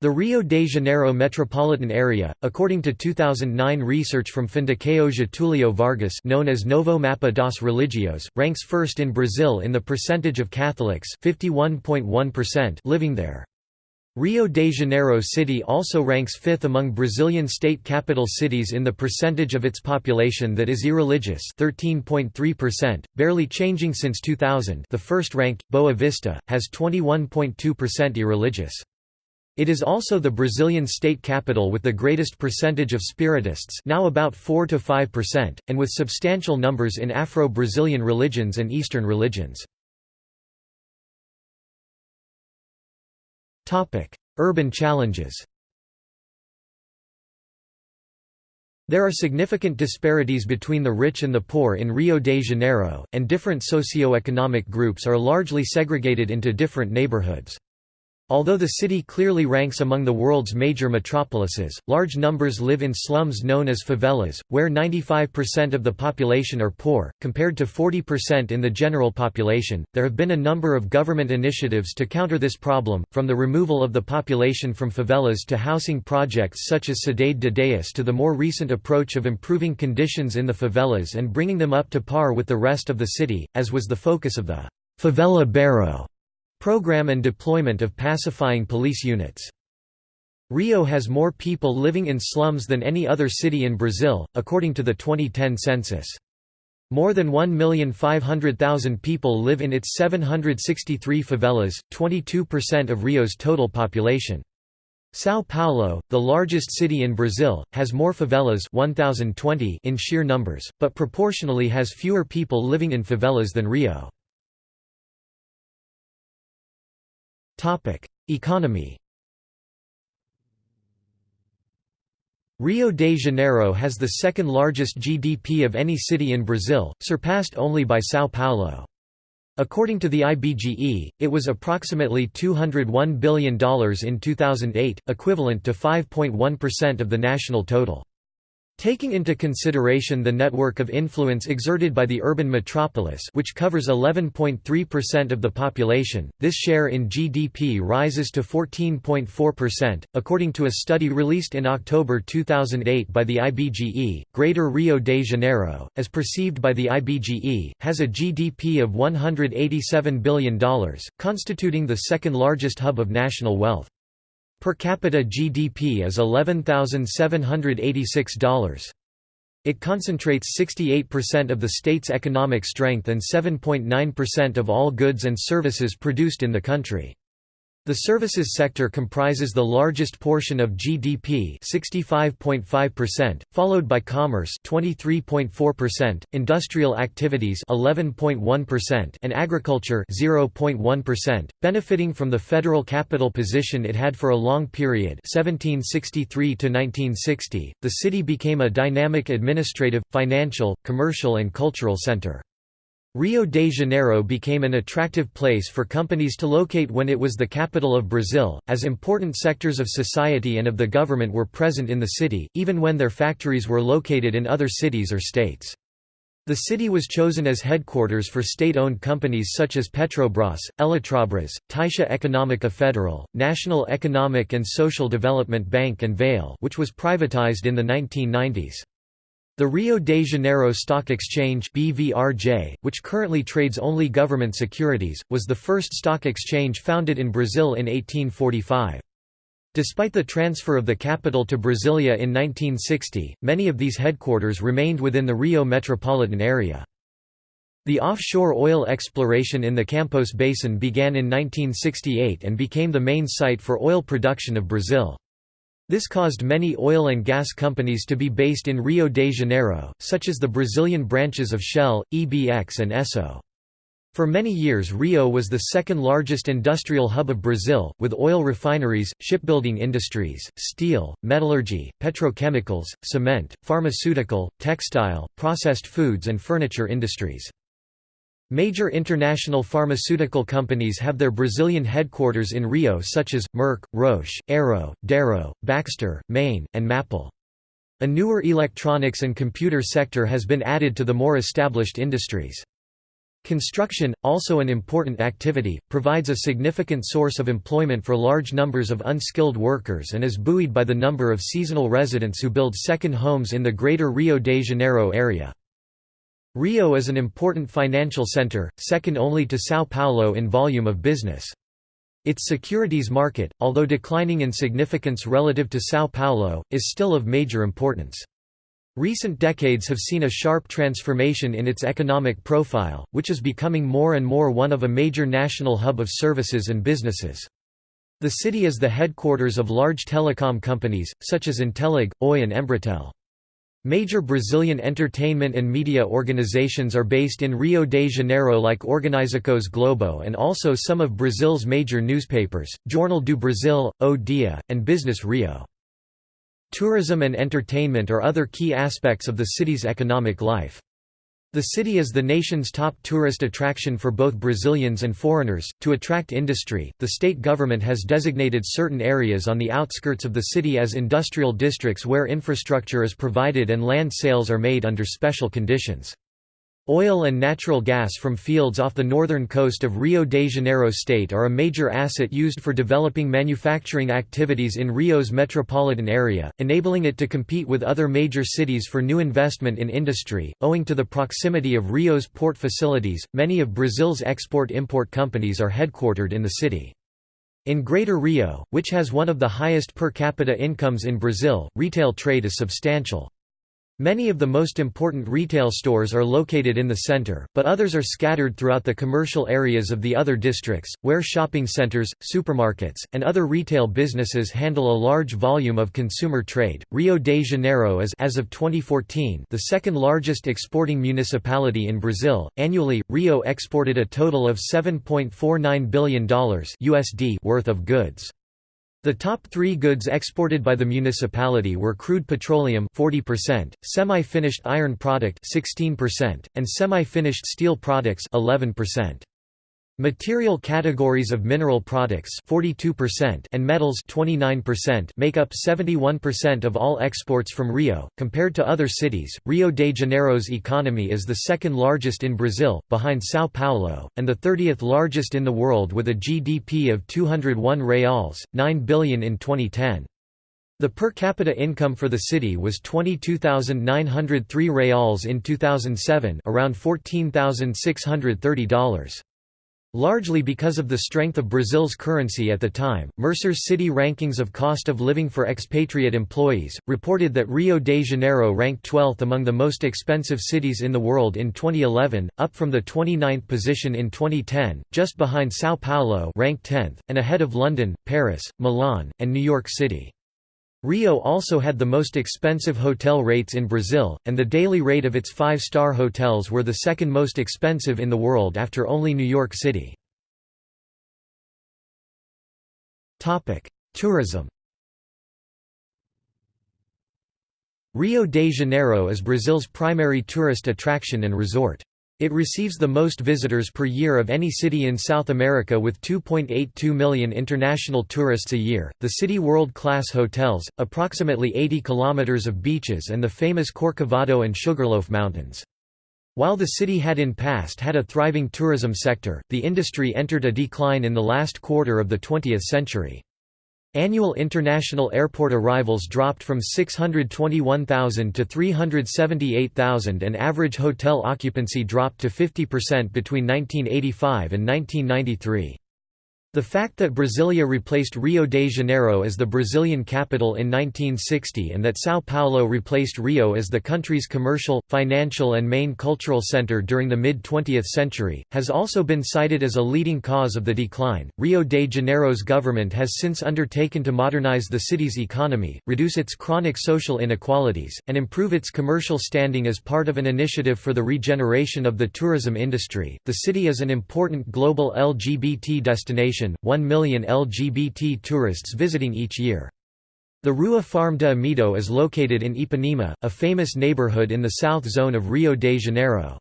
The Rio de Janeiro metropolitan area, according to 2009 research from Fundação Getúlio Vargas known as Novo Mapa dos Religios, ranks first in Brazil in the percentage of Catholics living there. Rio de Janeiro City also ranks fifth among Brazilian state capital cities in the percentage of its population that is irreligious 13.3%, barely changing since 2000 the first ranked, Boa Vista, has 21.2% irreligious. It is also the Brazilian state capital with the greatest percentage of spiritists now about 4 to 5%, and with substantial numbers in Afro-Brazilian religions and Eastern religions. Urban challenges There are significant disparities between the rich and the poor in Rio de Janeiro, and different socio-economic groups are largely segregated into different neighborhoods. Although the city clearly ranks among the world's major metropolises, large numbers live in slums known as favelas, where 95% of the population are poor, compared to 40% in the general population. There have been a number of government initiatives to counter this problem, from the removal of the population from favelas to housing projects such as Cidade de Deus to the more recent approach of improving conditions in the favelas and bringing them up to par with the rest of the city, as was the focus of the Favela Bairro Program and deployment of pacifying police units. Rio has more people living in slums than any other city in Brazil, according to the 2010 census. More than 1,500,000 people live in its 763 favelas, 22% of Rio's total population. São Paulo, the largest city in Brazil, has more favelas 1,020 in sheer numbers, but proportionally has fewer people living in favelas than Rio. Economy Rio de Janeiro has the second largest GDP of any city in Brazil, surpassed only by São Paulo. According to the IBGE, it was approximately $201 billion in 2008, equivalent to 5.1% of the national total. Taking into consideration the network of influence exerted by the urban metropolis which covers 11.3% of the population, this share in GDP rises to 14.4%. According to a study released in October 2008 by the IBGE, Greater Rio de Janeiro, as perceived by the IBGE, has a GDP of $187 billion, constituting the second largest hub of national wealth. Per capita GDP is $11,786. It concentrates 68% of the state's economic strength and 7.9% of all goods and services produced in the country. The services sector comprises the largest portion of GDP 65.5%, followed by commerce 23.4%, industrial activities 11.1% and agriculture 0.1%, benefiting from the federal capital position it had for a long period 1763 to 1960. The city became a dynamic administrative, financial, commercial and cultural center. Rio de Janeiro became an attractive place for companies to locate when it was the capital of Brazil, as important sectors of society and of the government were present in the city, even when their factories were located in other cities or states. The city was chosen as headquarters for state-owned companies such as Petrobras, Eletrobras, Caixa Econômica Federal, National Economic and Social Development Bank and Vale which was privatized in the 1990s. The Rio de Janeiro Stock Exchange BVRJ, which currently trades only government securities, was the first stock exchange founded in Brazil in 1845. Despite the transfer of the capital to Brasilia in 1960, many of these headquarters remained within the Rio metropolitan area. The offshore oil exploration in the Campos Basin began in 1968 and became the main site for oil production of Brazil. This caused many oil and gas companies to be based in Rio de Janeiro, such as the Brazilian branches of Shell, EBX and Esso. For many years Rio was the second largest industrial hub of Brazil, with oil refineries, shipbuilding industries, steel, metallurgy, petrochemicals, cement, pharmaceutical, textile, processed foods and furniture industries. Major international pharmaceutical companies have their Brazilian headquarters in Rio such as, Merck, Roche, Arrow, Darrow, Baxter, Mayne, and Mappel. A newer electronics and computer sector has been added to the more established industries. Construction, also an important activity, provides a significant source of employment for large numbers of unskilled workers and is buoyed by the number of seasonal residents who build second homes in the greater Rio de Janeiro area. Rio is an important financial center, second only to São Paulo in volume of business. Its securities market, although declining in significance relative to São Paulo, is still of major importance. Recent decades have seen a sharp transformation in its economic profile, which is becoming more and more one of a major national hub of services and businesses. The city is the headquarters of large telecom companies, such as Intellig, Oi and Embratel. Major Brazilian entertainment and media organizations are based in Rio de Janeiro like Organizações Globo and also some of Brazil's major newspapers, Jornal do Brasil, O Dia, and Business Rio. Tourism and entertainment are other key aspects of the city's economic life. The city is the nation's top tourist attraction for both Brazilians and foreigners. To attract industry, the state government has designated certain areas on the outskirts of the city as industrial districts where infrastructure is provided and land sales are made under special conditions. Oil and natural gas from fields off the northern coast of Rio de Janeiro state are a major asset used for developing manufacturing activities in Rio's metropolitan area, enabling it to compete with other major cities for new investment in industry. Owing to the proximity of Rio's port facilities, many of Brazil's export-import companies are headquartered in the city. In Greater Rio, which has one of the highest per capita incomes in Brazil, retail trade is substantial. Many of the most important retail stores are located in the center, but others are scattered throughout the commercial areas of the other districts, where shopping centers, supermarkets, and other retail businesses handle a large volume of consumer trade. Rio de Janeiro is as of 2014 the second largest exporting municipality in Brazil. Annually, Rio exported a total of $7.49 billion USD worth of goods. The top three goods exported by the municipality were crude petroleum 40%, semi-finished iron product 16%, and semi-finished steel products 11%. Material categories of mineral products 42% and metals 29% make up 71% of all exports from Rio. Compared to other cities, Rio de Janeiro's economy is the second largest in Brazil, behind São Paulo, and the 30th largest in the world with a GDP of 201 reals, 9 billion in 2010. The per capita income for the city was 22,903 reals in 2007, around $14,630. Largely because of the strength of Brazil's currency at the time, Mercer's city rankings of cost of living for expatriate employees, reported that Rio de Janeiro ranked 12th among the most expensive cities in the world in 2011, up from the 29th position in 2010, just behind São Paulo ranked 10th, and ahead of London, Paris, Milan, and New York City. Rio also had the most expensive hotel rates in Brazil, and the daily rate of its five-star hotels were the second most expensive in the world after only New York City. Tourism Rio de Janeiro is Brazil's primary tourist attraction and resort. It receives the most visitors per year of any city in South America with 2.82 million international tourists a year. The city world-class hotels, approximately 80 kilometers of beaches and the famous Corcovado and Sugarloaf Mountains. While the city had in past had a thriving tourism sector, the industry entered a decline in the last quarter of the 20th century. Annual international airport arrivals dropped from 621,000 to 378,000 and average hotel occupancy dropped to 50% between 1985 and 1993. The fact that Brasilia replaced Rio de Janeiro as the Brazilian capital in 1960 and that São Paulo replaced Rio as the country's commercial, financial and main cultural center during the mid-20th century, has also been cited as a leading cause of the decline. Rio de Janeiro's government has since undertaken to modernize the city's economy, reduce its chronic social inequalities, and improve its commercial standing as part of an initiative for the regeneration of the tourism industry. The city is an important global LGBT destination 1 million LGBT tourists visiting each year. The Rua Farme de Amoedo is located in Ipanema, a famous neighborhood in the south zone of Rio de Janeiro.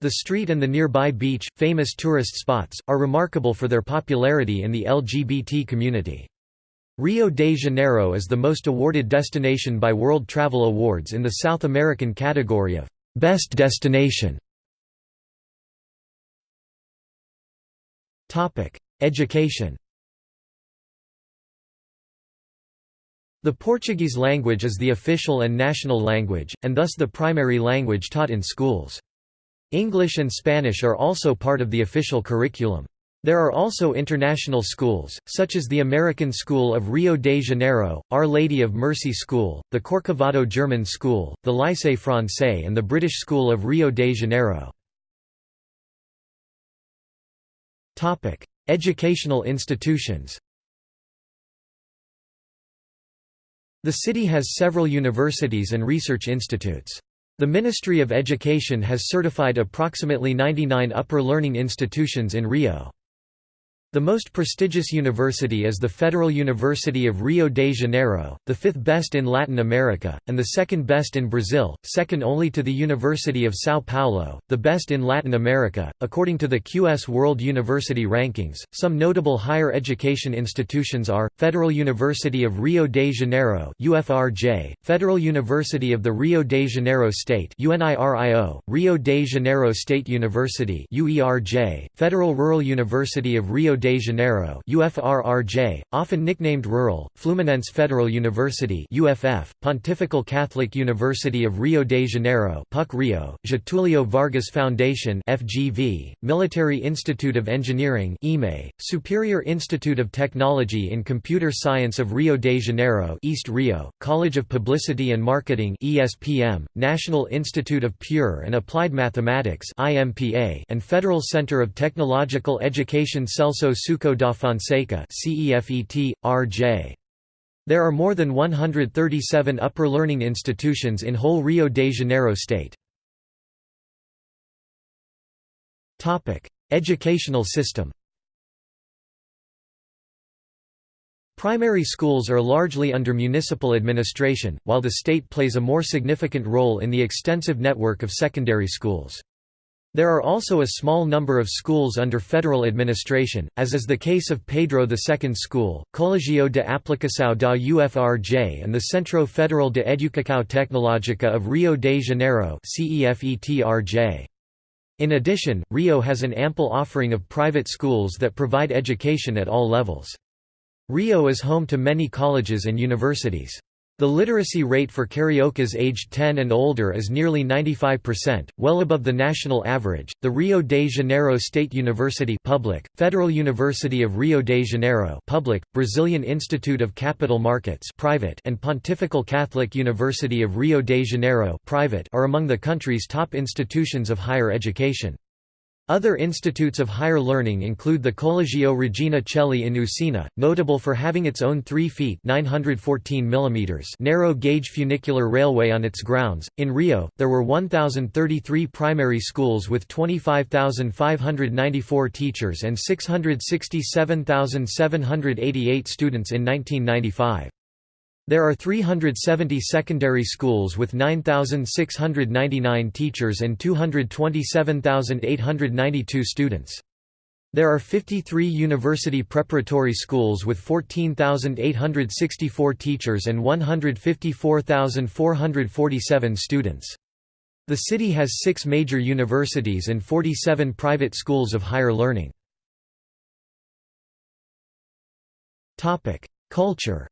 The street and the nearby beach, famous tourist spots, are remarkable for their popularity in the LGBT community. Rio de Janeiro is the most awarded destination by World Travel Awards in the South American category of Best Destination. Education The Portuguese language is the official and national language, and thus the primary language taught in schools. English and Spanish are also part of the official curriculum. There are also international schools, such as the American School of Rio de Janeiro, Our Lady of Mercy School, the Corcovado German School, the Lycée Français and the British School of Rio de Janeiro. Educational institutions The city has several universities and research institutes. The Ministry of Education has certified approximately 99 upper learning institutions in Rio. The most prestigious university is the Federal University of Rio de Janeiro, the fifth best in Latin America, and the second best in Brazil, second only to the University of São Paulo, the best in Latin America. According to the QS World University Rankings, some notable higher education institutions are Federal University of Rio de Janeiro (UFRJ), Federal University of the Rio de Janeiro State (UNIRIO), Rio de Janeiro State University (UERJ), Federal Rural University of Rio de Janeiro UFRRJ, often nicknamed Rural, Fluminense Federal University UFF, Pontifical Catholic University of Rio de Janeiro PUC Rio, Getulio Vargas Foundation FGV, Military Institute of Engineering IME, Superior Institute of Technology in Computer Science of Rio de Janeiro East Rio, College of Publicity and Marketing ESPM, National Institute of Pure and Applied Mathematics IMPA, and Federal Center of Technological Education Celso Suckow da Fonseca CEFET, RJ. There are more than 137 upper learning institutions in whole Rio de Janeiro state. Educational system Primary schools are largely under municipal administration, while the state plays a more significant role in the extensive network of secondary schools. There are also a small number of schools under federal administration, as is the case of Pedro II School, Colegio de Aplicação da UFRJ and the Centro Federal de Educação Tecnológica of Rio de Janeiro In addition, Rio has an ample offering of private schools that provide education at all levels. Rio is home to many colleges and universities. The literacy rate for cariocas aged 10 and older is nearly 95%, well above the national average. The Rio de Janeiro State University public, Federal University of Rio de Janeiro public, Brazilian Institute of Capital Markets private, and Pontifical Catholic University of Rio de Janeiro private are among the country's top institutions of higher education. Other institutes of higher learning include the Collegio Regina Coeli in Usina, notable for having its own 3 feet 914 mm narrow-gauge funicular railway on its grounds. In Rio, there were 1,033 primary schools with 25,594 teachers and 667,788 students in 1995. There are 370 secondary schools with 9,699 teachers and 227,892 students. There are 53 university preparatory schools with 14,864 teachers and 154,447 students. The city has six major universities and 47 private schools of higher learning. Culture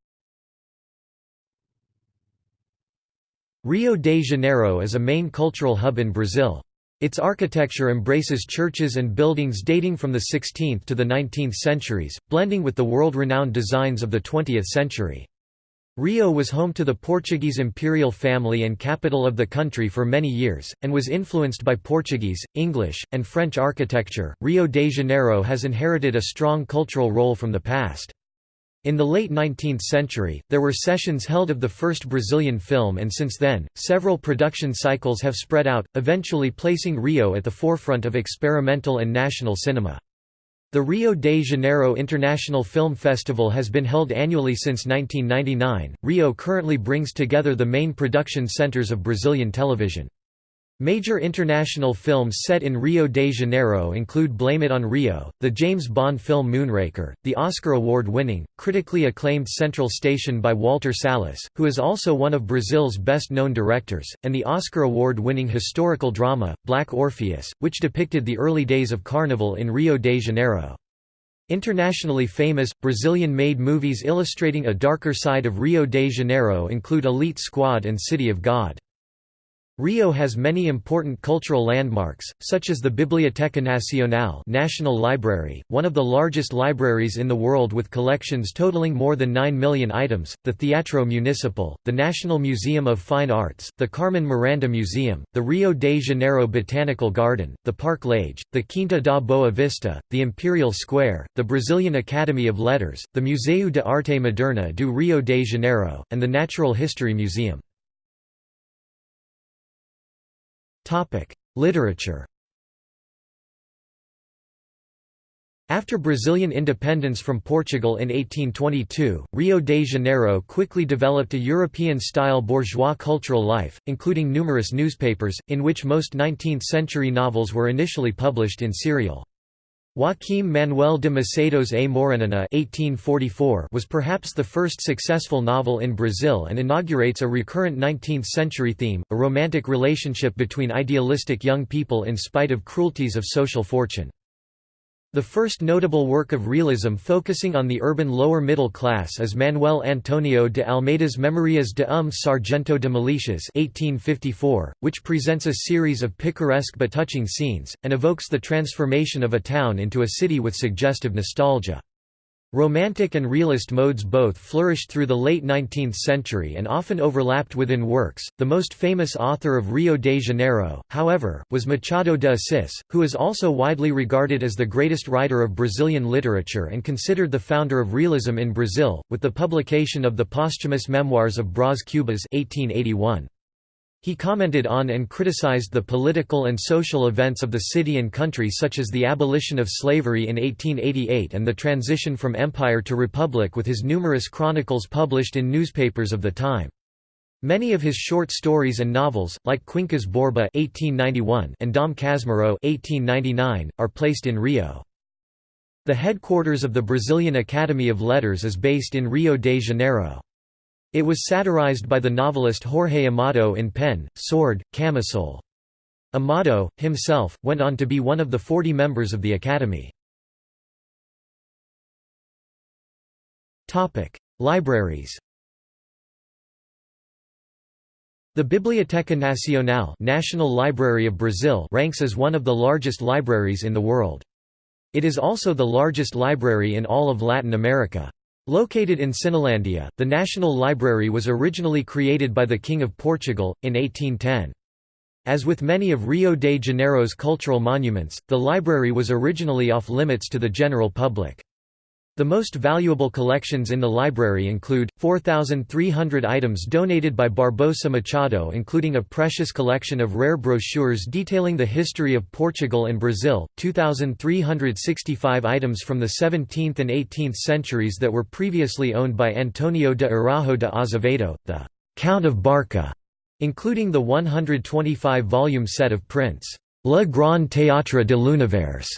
Rio de Janeiro is a main cultural hub in Brazil. Its architecture embraces churches and buildings dating from the 16th to the 19th centuries, blending with the world-renowned designs of the 20th century. Rio was home to the Portuguese imperial family and capital of the country for many years, and was influenced by Portuguese, English, and French architecture. Rio de Janeiro has inherited a strong cultural role from the past. In the late 19th century, there were sessions held of the first Brazilian film and since then, several production cycles have spread out, eventually placing Rio at the forefront of experimental and national cinema. The Rio de Janeiro International Film Festival has been held annually since 1999. Rio currently brings together the main production centers of Brazilian television. Major international films set in Rio de Janeiro include Blame It on Rio, the James Bond film Moonraker, the Oscar award-winning, critically acclaimed Central Station by Walter Salles, who is also one of Brazil's best-known directors, and the Oscar award-winning historical drama, Black Orpheus, which depicted the early days of Carnival in Rio de Janeiro. Internationally famous, Brazilian-made movies illustrating a darker side of Rio de Janeiro include Elite Squad and City of God. Rio has many important cultural landmarks, such as the Biblioteca Nacional National Library, one of the largest libraries in the world with collections totaling more than 9 million items, the Teatro Municipal, the National Museum of Fine Arts, the Carmen Miranda Museum, the Rio de Janeiro Botanical Garden, the Parque Lage, the Quinta da Boa Vista, the Imperial Square, the Brazilian Academy of Letters, the Museu de Arte Moderna do Rio de Janeiro, and the Natural History Museum. Literature After Brazilian independence from Portugal in 1822, Rio de Janeiro quickly developed a European-style bourgeois cultural life, including numerous newspapers, in which most 19th-century novels were initially published in serial. Joaquim Manuel de Macedo's A Moreninha was perhaps the first successful novel in Brazil and inaugurates a recurrent 19th-century theme, a romantic relationship between idealistic young people in spite of cruelties of social fortune. The first notable work of realism focusing on the urban lower middle class is Manuel Antonio de Almeida's Memorias de um Sargento de Milícias 1854, which presents a series of picaresque but touching scenes, and evokes the transformation of a town into a city with suggestive nostalgia. Romantic and realist modes both flourished through the late 19th century and often overlapped within works. The most famous author of Rio de Janeiro, however, was Machado de Assis, who is also widely regarded as the greatest writer of Brazilian literature and considered the founder of realism in Brazil, with the publication of the posthumous memoirs of Brás Cubas 1881. He commented on and criticized the political and social events of the city and country such as the abolition of slavery in 1888 and the transition from empire to republic with his numerous chronicles published in newspapers of the time. Many of his short stories and novels, like Quincas Borba (1891) and Dom Casmurro (1899), are placed in Rio. The headquarters of the Brazilian Academy of Letters is based in Rio de Janeiro. It was satirized by the novelist Jorge Amado in Pen, Sword, Camisole. Amado, himself, went on to be one of the 40 members of the Academy. Libraries The Biblioteca Nacional National Library of Brazil ranks as one of the largest libraries in the world. It is also the largest library in all of Latin America. Located in Cinelândia, the National Library was originally created by the King of Portugal, in 1810. As with many of Rio de Janeiro's cultural monuments, the library was originally off-limits to the general public. The most valuable collections in the library include, 4,300 items donated by Barbosa Machado including a precious collection of rare brochures detailing the history of Portugal and Brazil, 2,365 items from the 17th and 18th centuries that were previously owned by Antonio de Araujo de Azevedo, the «Count of Barca», including the 125-volume set of prints, Le Grand Théâtre de l'Univers,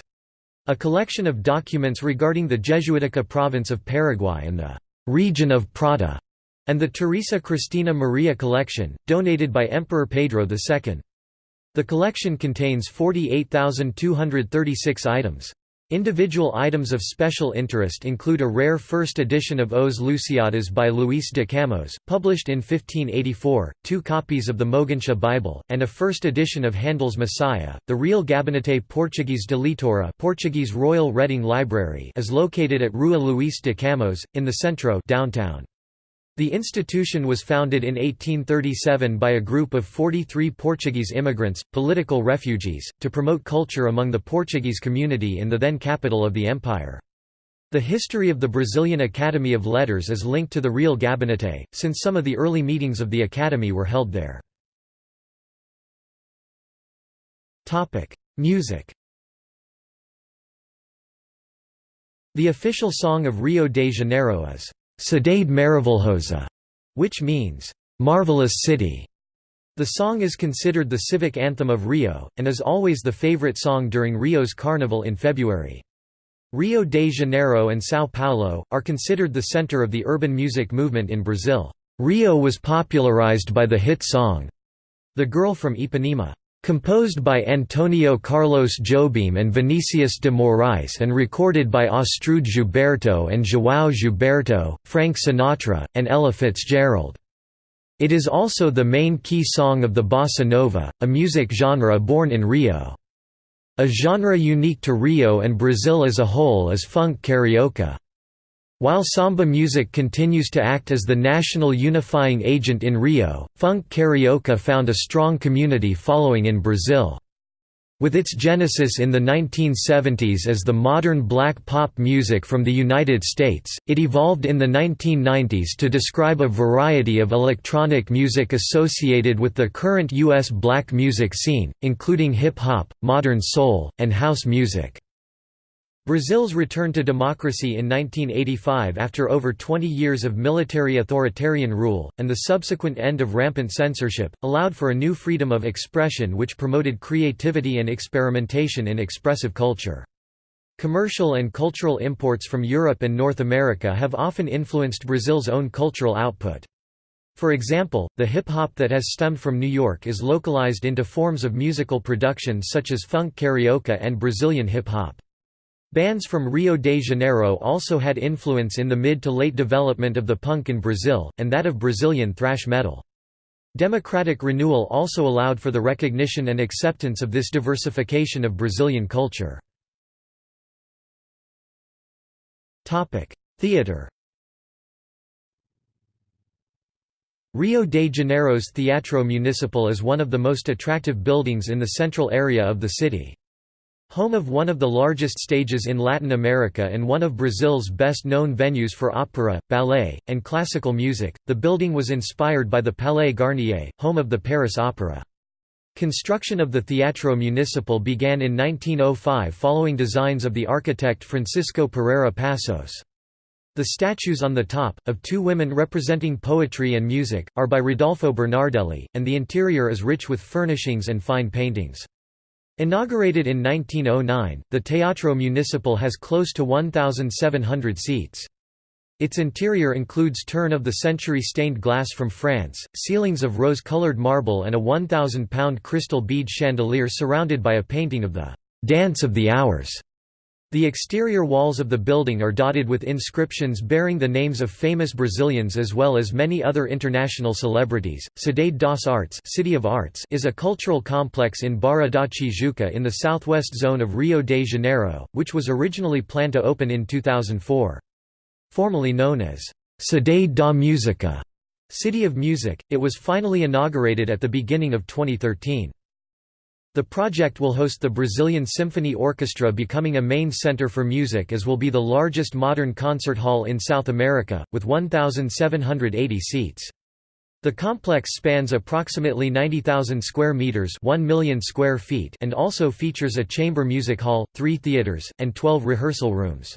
a collection of documents regarding the Jesuitica province of Paraguay and the region of Prata, and the Teresa Cristina Maria collection, donated by Emperor Pedro II. The collection contains 48,236 items. Individual items of special interest include a rare first edition of Os Lusíadas by Luís de Camões, published in 1584, two copies of the Moguntia Bible, and a first edition of Handel's Messiah. The Real Gabinete Português de Leitura Portuguese Royal Reading Library is located at Rua Luís de Camões, in the centro downtown. The institution was founded in 1837 by a group of 43 Portuguese immigrants, political refugees, to promote culture among the Portuguese community in the then capital of the empire. The history of the Brazilian Academy of Letters is linked to the Real Gabinete, since some of the early meetings of the Academy were held there. Music The official song of Rio de Janeiro is Cidade Maravilhosa, which means, marvelous city. The song is considered the civic anthem of Rio, and is always the favorite song during Rio's carnival in February. Rio de Janeiro and São Paulo, are considered the center of the urban music movement in Brazil. Rio was popularized by the hit song, The Girl from Ipanema. Composed by Antonio Carlos Jobim and Vinicius de Moraes and recorded by Astrud Gilberto and João Gilberto, Frank Sinatra, and Ella Fitzgerald. It is also the main key song of the bossa nova, a music genre born in Rio. A genre unique to Rio and Brazil as a whole is funk carioca. While samba music continues to act as the national unifying agent in Rio, funk carioca found a strong community following in Brazil. With its genesis in the 1970s as the modern black pop music from the United States, it evolved in the 1990s to describe a variety of electronic music associated with the current U.S. black music scene, including hip-hop, modern soul, and house music. Brazil's return to democracy in 1985 after over 20 years of military authoritarian rule, and the subsequent end of rampant censorship, allowed for a new freedom of expression which promoted creativity and experimentation in expressive culture. Commercial and cultural imports from Europe and North America have often influenced Brazil's own cultural output. For example, the hip-hop that has stemmed from New York is localized into forms of musical production such as funk carioca and Brazilian hip-hop. Bands from Rio de Janeiro also had influence in the mid to late development of the punk in Brazil, and that of Brazilian thrash metal. Democratic renewal also allowed for the recognition and acceptance of this diversification of Brazilian culture. Theatre Rio de Janeiro's Teatro Municipal is one of the most attractive buildings in the central area of the city. Home of one of the largest stages in Latin America and one of Brazil's best-known venues for opera, ballet, and classical music, the building was inspired by the Palais Garnier, home of the Paris Opera. Construction of the Teatro Municipal began in 1905 following designs of the architect Francisco Pereira Passos. The statues on the top, of two women representing poetry and music, are by Rodolfo Bernardelli, and the interior is rich with furnishings and fine paintings. Inaugurated in 1909, the Teatro Municipal has close to 1,700 seats. Its interior includes turn-of-the-century stained glass from France, ceilings of rose-colored marble and a 1,000-pound crystal bead chandelier surrounded by a painting of the «Dance of the Hours» The exterior walls of the building are dotted with inscriptions bearing the names of famous Brazilians as well as many other international celebrities. Cidade das Artes, City of Arts is a cultural complex in Barra da Tijuca in the southwest zone of Rio de Janeiro, which was originally planned to open in 2004. Formerly known as Cidade da Música, City of Music, it was finally inaugurated at the beginning of 2013. The project will host the Brazilian Symphony Orchestra becoming a main center for music as will be the largest modern concert hall in South America, with 1,780 seats. The complex spans approximately 90,000 square meters, 1 million square feet, and also features a chamber music hall, 3 theaters, and 12 rehearsal rooms.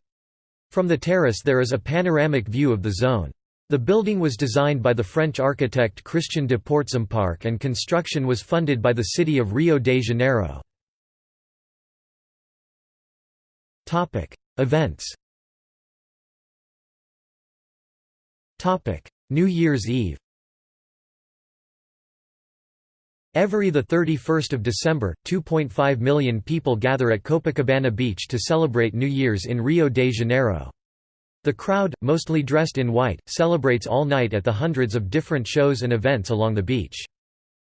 From the terrace there is a panoramic view of the zone. The building was designed by the French architect Christian de Portzamparc and construction was funded by the city of Rio de Janeiro. Events New Year's Eve Every 31 December, 2.5 million people gather at Copacabana Beach to celebrate New Year's in Rio de Janeiro. The crowd, mostly dressed in white, celebrates all night at the hundreds of different shows and events along the beach.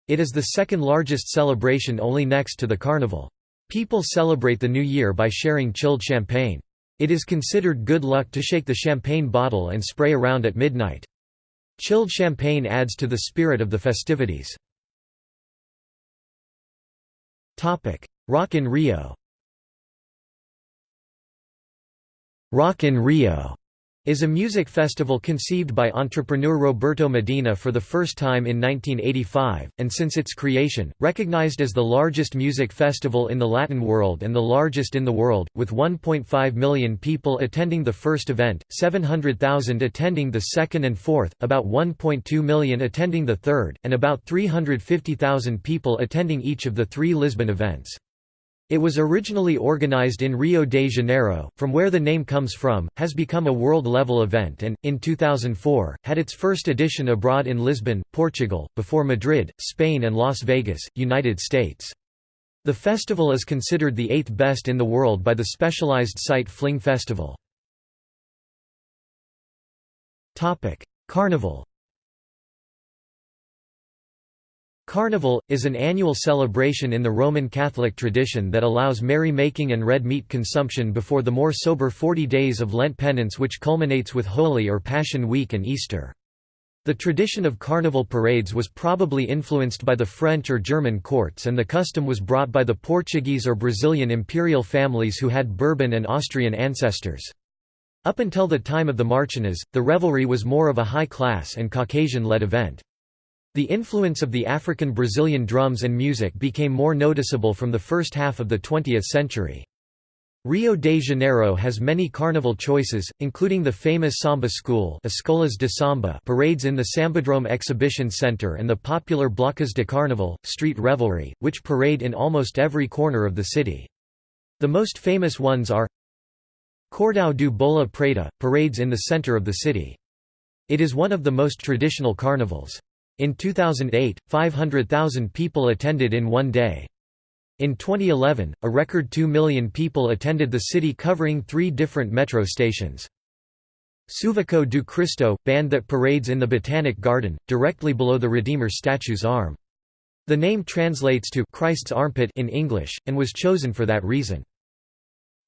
It is the second largest celebration only next to the carnival. People celebrate the new year by sharing chilled champagne. It is considered good luck to shake the champagne bottle and spray around at midnight. Chilled champagne adds to the spirit of the festivities. Rock in Rio Rock in Rio is a music festival conceived by entrepreneur Roberto Medina for the first time in 1985, and since its creation, recognized as the largest music festival in the Latin world and the largest in the world, with 1.5 million people attending the first event, 700,000 attending the second and fourth, about 1.2 million attending the third, and about 350,000 people attending each of the three Lisbon events. It was originally organized in Rio de Janeiro, from where the name comes from, has become a world-level event and, in 2004, had its first edition abroad in Lisbon, Portugal, before Madrid, Spain and Las Vegas, United States. The festival is considered the eighth best in the world by the specialized site Fling Festival. Carnival Carnival, is an annual celebration in the Roman Catholic tradition that allows merry-making and red meat consumption before the more sober 40 days of Lent penance which culminates with Holy or Passion Week and Easter. The tradition of carnival parades was probably influenced by the French or German courts and the custom was brought by the Portuguese or Brazilian imperial families who had Bourbon and Austrian ancestors. Up until the time of the Marchinhas, the revelry was more of a high-class and Caucasian-led event. The influence of the African Brazilian drums and music became more noticeable from the first half of the 20th century. Rio de Janeiro has many carnival choices, including the famous Samba School Escolas de Samba parades in the Sambadrome Exhibition Center and the popular Blocos de Carnaval, street revelry, which parade in almost every corner of the city. The most famous ones are Cordão do Bola Preta, parades in the center of the city. It is one of the most traditional carnivals. In 2008, 500,000 people attended in one day. In 2011, a record 2 million people attended the city covering three different metro stations. Suvaco do Cristo, band that parades in the Botanic Garden, directly below the Redeemer statue's arm. The name translates to Christ's armpit in English, and was chosen for that reason.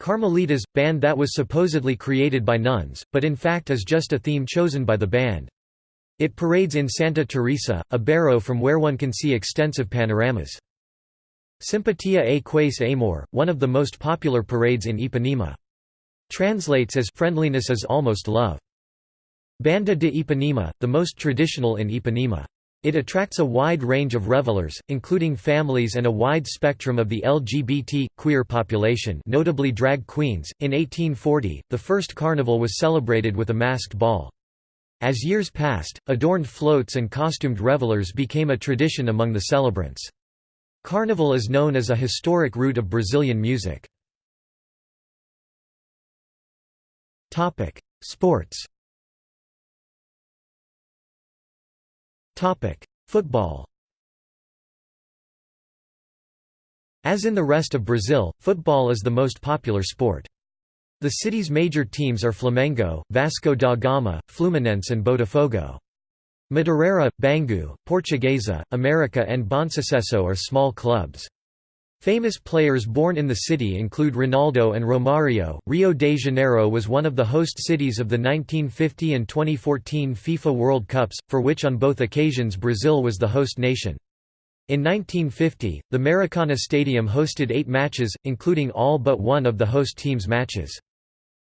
Carmelitas, band that was supposedly created by nuns, but in fact is just a theme chosen by the band. It parades in Santa Teresa, a barrow from where one can see extensive panoramas. Simpatia É Quase Amor, one of the most popular parades in Ipanema. Translates as friendliness is almost love. Banda de Ipanema, the most traditional in Ipanema. It attracts a wide range of revelers, including families and a wide spectrum of the LGBT, queer population notably drag queens. In 1840, the first carnival was celebrated with a masked ball. As years passed, adorned floats and costumed revelers became a tradition among the celebrants. Carnival is known as a historic root of Brazilian music. Sports Football As in the rest of Brazil, football is the most popular sport. The city's major teams are Flamengo, Vasco da Gama, Fluminense and Botafogo. Madureira, Bangu, Portuguesa, America and Bonsucesso are small clubs. Famous players born in the city include Ronaldo and Romario. Rio de Janeiro was one of the host cities of the 1950 and 2014 FIFA World Cups, for which on both occasions Brazil was the host nation. In 1950, the Maracana Stadium hosted eight matches, including all but one of the host team's matches.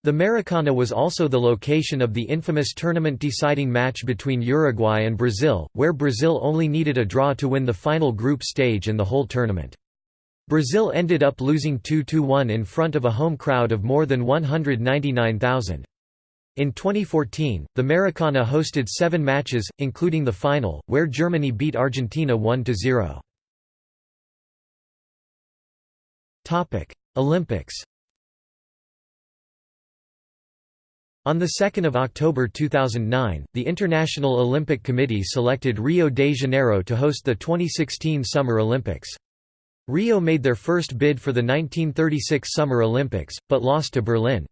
The Maracana was also the location of the infamous tournament-deciding match between Uruguay and Brazil, where Brazil only needed a draw to win the final group stage and the whole tournament. Brazil ended up losing 2–1 in front of a home crowd of more than 199,000. In 2014, the Maracana hosted seven matches, including the final, where Germany beat Argentina 1–0. Olympics On 2 October 2009, the International Olympic Committee selected Rio de Janeiro to host the 2016 Summer Olympics. Rio made their first bid for the 1936 Summer Olympics, but lost to Berlin.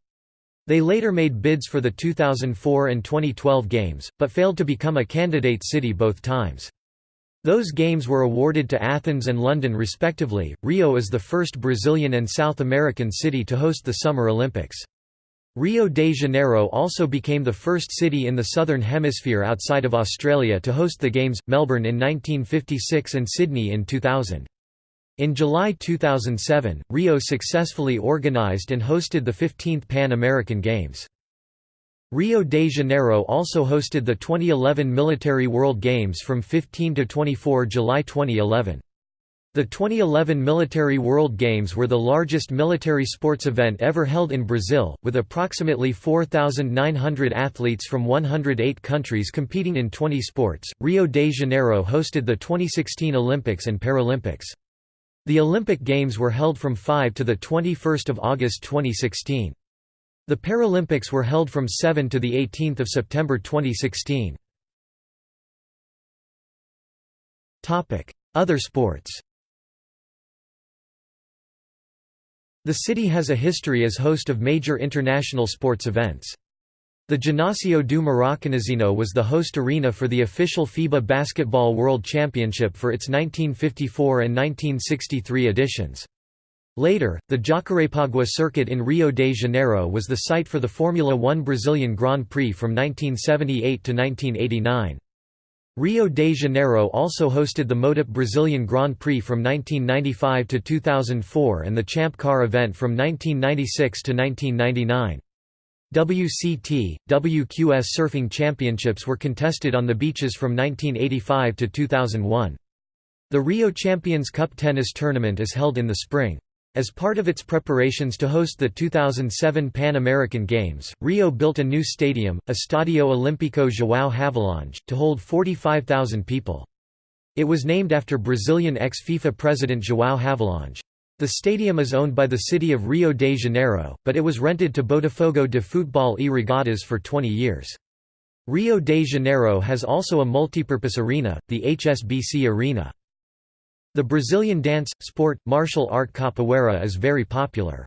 They later made bids for the 2004 and 2012 Games, but failed to become a candidate city both times. Those games were awarded to Athens and London respectively. Rio is the first Brazilian and South American city to host the Summer Olympics. Rio de Janeiro also became the first city in the Southern Hemisphere outside of Australia to host the Games, Melbourne in 1956 and Sydney in 2000. In July 2007, Rio successfully organised and hosted the 15th Pan American Games. Rio de Janeiro also hosted the 2011 Military World Games from 15 to 24 July 2011. The 2011 Military World Games were the largest military sports event ever held in Brazil, with approximately 4,900 athletes from 108 countries competing in 20 sports. Rio de Janeiro hosted the 2016 Olympics and Paralympics. The Olympic Games were held from 5 to 21 August 2016. The Paralympics were held from 7 to 18 September 2016. Topic: Other sports The city has a history as host of major international sports events. The Ginásio do Maracanãzinho was the host arena for the official FIBA Basketball World Championship for its 1954 and 1963 editions. Later, the Jacarepaguá circuit in Rio de Janeiro was the site for the Formula One Brazilian Grand Prix from 1978 to 1989. Rio de Janeiro also hosted the MotoGP Brazilian Grand Prix from 1995 to 2004 and the Champ Car event from 1996 to 1999. WCT, WQS surfing championships were contested on the beaches from 1985 to 2001. The Rio Champions Cup tennis tournament is held in the spring. As part of its preparations to host the 2007 Pan American Games, Rio built a new stadium, Estadio Olímpico João Havelange, to hold 45,000 people. It was named after Brazilian ex-FIFA president João Havelange. The stadium is owned by the city of Rio de Janeiro, but it was rented to Botafogo de Futebol e Regatas for 20 years. Rio de Janeiro has also a multipurpose arena, the HSBC Arena. The Brazilian dance, sport, martial art capoeira is very popular.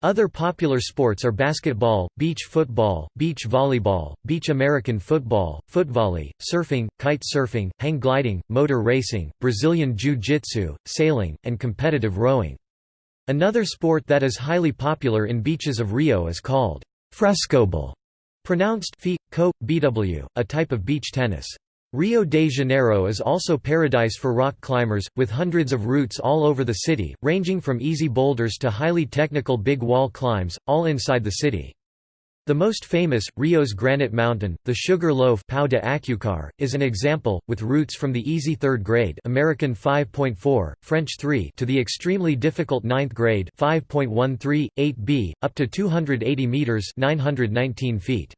Other popular sports are basketball, beach football, beach volleyball, beach American football, footvolley, surfing, kite surfing, hang gliding, motor racing, Brazilian jiu-jitsu, sailing, and competitive rowing. Another sport that is highly popular in beaches of Rio is called frescobol, pronounced fi, co, bw, a type of beach tennis. Rio de Janeiro is also paradise for rock climbers, with hundreds of routes all over the city, ranging from easy boulders to highly technical big wall climbs, all inside the city. The most famous, Rio's Granite Mountain, the Sugar Loaf Pão de Açúcar, is an example, with routes from the easy third grade American 5.4, French 3 to the extremely difficult ninth grade 5.13, 8b, up to 280 metres 919 feet.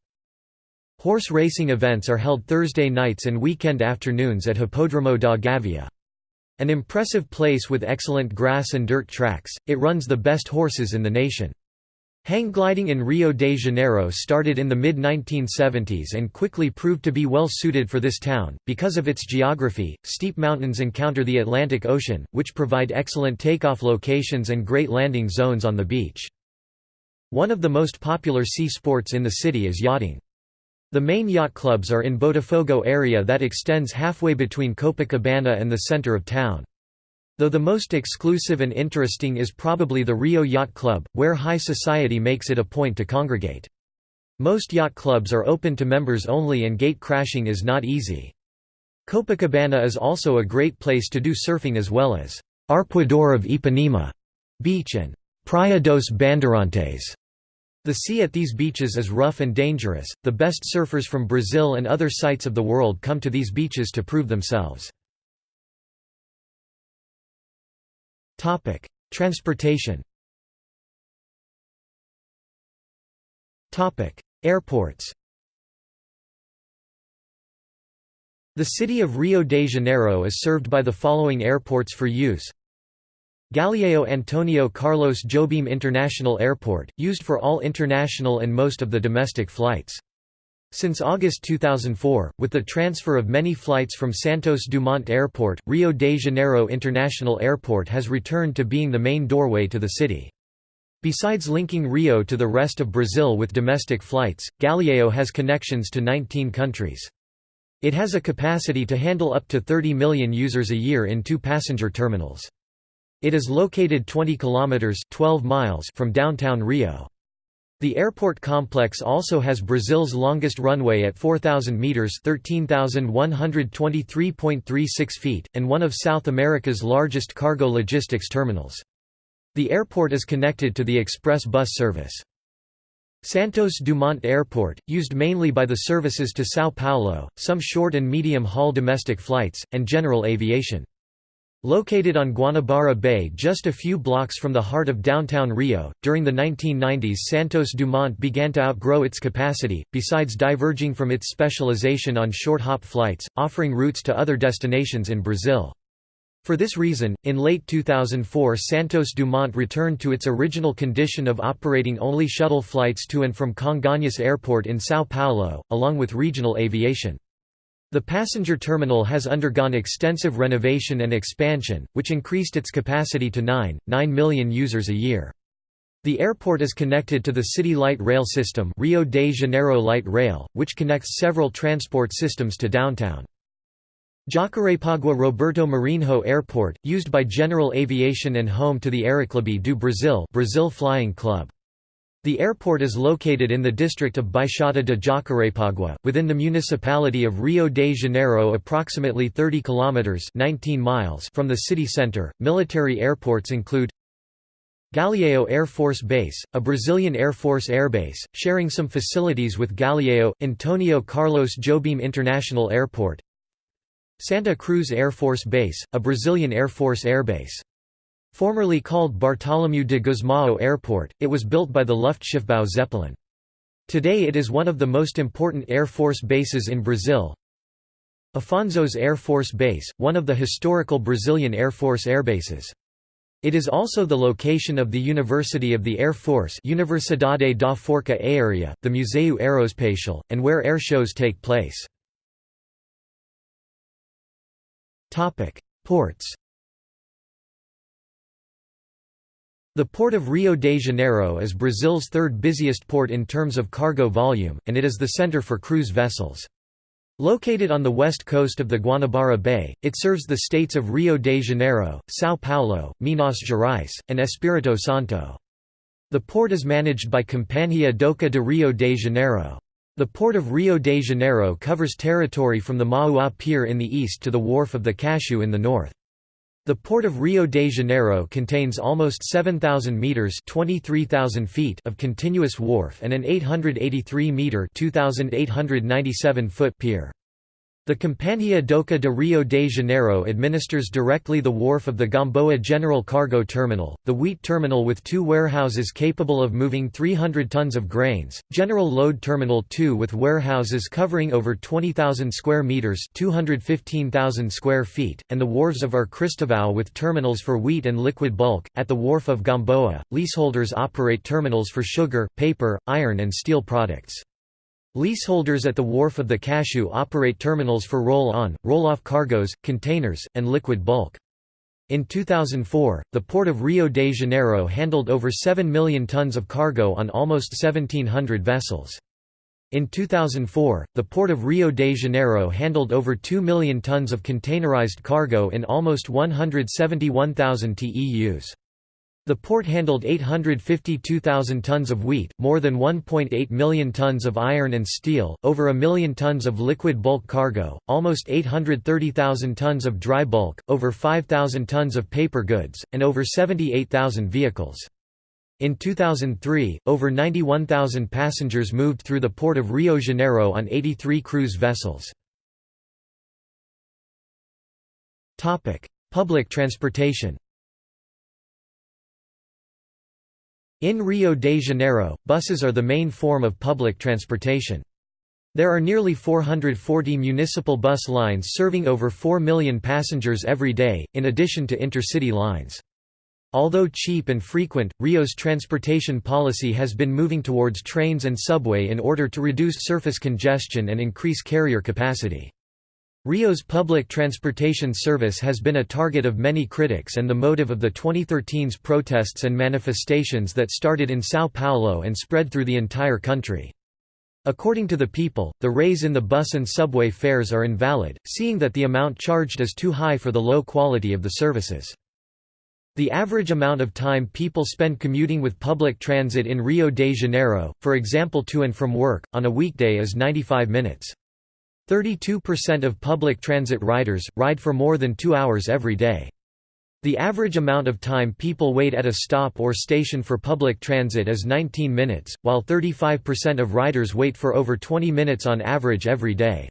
Horse racing events are held Thursday nights and weekend afternoons at Hipódromo da Gávea. An impressive place with excellent grass and dirt tracks, it runs the best horses in the nation. Hang gliding in Rio de Janeiro started in the mid-1970s and quickly proved to be well suited for this town. Because of its geography, steep mountains encounter the Atlantic Ocean, which provide excellent takeoff locations and great landing zones on the beach. One of the most popular sea sports in the city is yachting. The main yacht clubs are in Botafogo area that extends halfway between Copacabana and the center of town. Though the most exclusive and interesting is probably the Rio Yacht Club, where high society makes it a point to congregate. Most yacht clubs are open to members only and gate crashing is not easy. Copacabana is also a great place to do surfing as well as Arpoador of Ipanema beach and Praia dos Bandeirantes the sea at these beaches is rough and dangerous. The best surfers from Brazil and other sites of the world come to these beaches to prove themselves. Topic: Transportation. Topic: Airports. The city of Rio de Janeiro is served by the following airports for use Galeão Antonio Carlos Jobim International Airport, used for all international and most of the domestic flights. Since August 2004, with the transfer of many flights from Santos Dumont Airport, Rio de Janeiro International Airport has returned to being the main doorway to the city. Besides linking Rio to the rest of Brazil with domestic flights, Galeão has connections to 19 countries. It has a capacity to handle up to 30 million users a year in two passenger terminals. It is located 20 kilometers 12 miles from downtown Rio. The airport complex also has Brazil's longest runway at 4,000 meters (13,123.36 feet) and one of South America's largest cargo logistics terminals. The airport is connected to the express bus service. Santos Dumont Airport, used mainly by the services to São Paulo, some short and medium-haul domestic flights, and general aviation. Located on Guanabara Bay just a few blocks from the heart of downtown Rio, during the 1990s Santos Dumont began to outgrow its capacity, besides diverging from its specialization on short-hop flights, offering routes to other destinations in Brazil. For this reason, in late 2004 Santos Dumont returned to its original condition of operating only shuttle flights to and from Congonhas Airport in São Paulo, along with regional aviation. The passenger terminal has undergone extensive renovation and expansion, which increased its capacity to 9, 9 million users a year. The airport is connected to the City Light Rail System Rio de Janeiro Light Rail, which connects several transport systems to downtown. Jacarepaguá Roberto Marinho Airport, used by General Aviation and home to the Aeroclube do Brasil Brazil Flying Club. The airport is located in the district of Baixada de Jacarepaguá, within the municipality of Rio de Janeiro, approximately 30 kilometers (19 miles) from the city center. Military airports include Galeão Air Force Base, a Brazilian Air Force airbase, sharing some facilities with Galeão Antonio Carlos Jobim International Airport. Santa Cruz Air Force Base, a Brazilian Air Force airbase. Formerly called Bartolomeu de Gusmão Airport, it was built by the Luftschiffbau Zeppelin. Today it is one of the most important Air Force bases in Brazil. Afonsos Air Force Base, one of the historical Brazilian Air Force airbases. It is also the location of the University of the Air Force Universidade da Força Aérea, the Museu Aeroespacial, and where air shows take place. Ports The Port of Rio de Janeiro is Brazil's third busiest port in terms of cargo volume, and it is the center for cruise vessels. Located on the west coast of the Guanabara Bay, it serves the states of Rio de Janeiro, São Paulo, Minas Gerais, and Espírito Santo. The port is managed by Companhia Doca de Rio de Janeiro. The port of Rio de Janeiro covers territory from the Mauá Pier in the east to the wharf of the Caju in the north. The port of Rio de Janeiro contains almost 7,000 metres 23,000 feet of continuous wharf and an 883-metre 2,897 foot pier. The Companhia Doca de Rio de Janeiro administers directly the wharf of the Gamboa General Cargo Terminal, the wheat terminal with two warehouses capable of moving 300 tons of grains, General Load Terminal 2 with warehouses covering over 20,000 square meters (215,000 square feet), and the wharves of Ar Cristóvão with terminals for wheat and liquid bulk. At the wharf of Gamboa, leaseholders operate terminals for sugar, paper, iron and steel products. Leaseholders at the wharf of the Caju operate terminals for roll-on, roll-off cargoes, containers, and liquid bulk. In 2004, the Port of Rio de Janeiro handled over 7 million tons of cargo on almost 1,700 vessels. In 2004, the Port of Rio de Janeiro handled over 2 million tons of containerized cargo in almost 171,000 TEUs. The port handled 852,000 tons of wheat, more than 1.8 million tons of iron and steel, over a million tons of liquid bulk cargo, almost 830,000 tons of dry bulk, over 5,000 tons of paper goods, and over 78,000 vehicles. In 2003, over 91,000 passengers moved through the port of Rio Janeiro on 83 cruise vessels. Public transportation In Rio de Janeiro, buses are the main form of public transportation. There are nearly 440 municipal bus lines serving over 4 million passengers every day, in addition to intercity lines. Although cheap and frequent, Rio's transportation policy has been moving towards trains and subway in order to reduce surface congestion and increase carrier capacity. Rio's public transportation service has been a target of many critics and the motive of the 2013's protests and manifestations that started in São Paulo and spread through the entire country. According to the people, the raise in the bus and subway fares are invalid, seeing that the amount charged is too high for the low quality of the services. The average amount of time people spend commuting with public transit in Rio de Janeiro, for example to and from work, on a weekday is 95 minutes. 32% of public transit riders, ride for more than two hours every day. The average amount of time people wait at a stop or station for public transit is 19 minutes, while 35% of riders wait for over 20 minutes on average every day.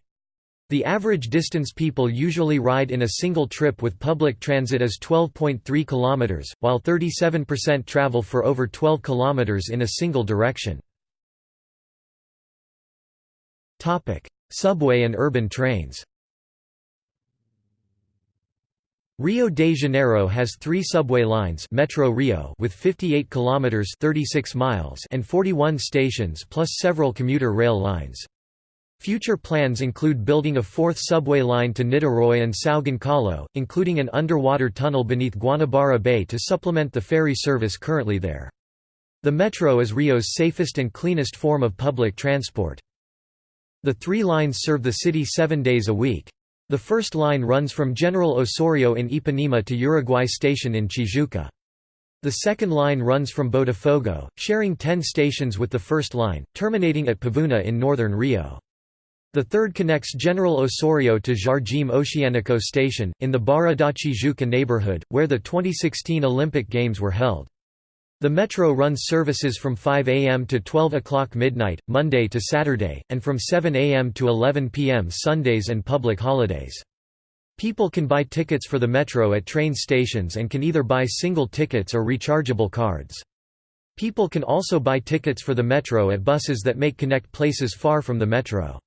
The average distance people usually ride in a single trip with public transit is 12.3 kilometers, while 37% travel for over 12 kilometers in a single direction. Topic: Subway and urban trains Rio de Janeiro has three subway lines Metro Rio with 58 kilometers 36 miles and 41 stations plus several commuter rail lines. Future plans include building a fourth subway line to Niterói and São Gonçalo, including an underwater tunnel beneath Guanabara Bay to supplement the ferry service currently there. The metro is Rio's safest and cleanest form of public transport. The three lines serve the city seven days a week. The first line runs from General Osorio in Ipanema to Uruguay Station in Tijuca. The second line runs from Botafogo, sharing 10 stations with the first line, terminating at Pavuna in northern Rio. The third connects General Osorio to Jardim Oceânico Station, in the Barra da Tijuca neighborhood, where the 2016 Olympic Games were held. The Metro runs services from 5 a.m. to 12 o'clock midnight, Monday to Saturday, and from 7 a.m. to 11 p.m. Sundays and public holidays. People can buy tickets for the metro at train stations and can either buy single tickets or rechargeable cards. People can also buy tickets for the metro at buses that make connect places far from the metro.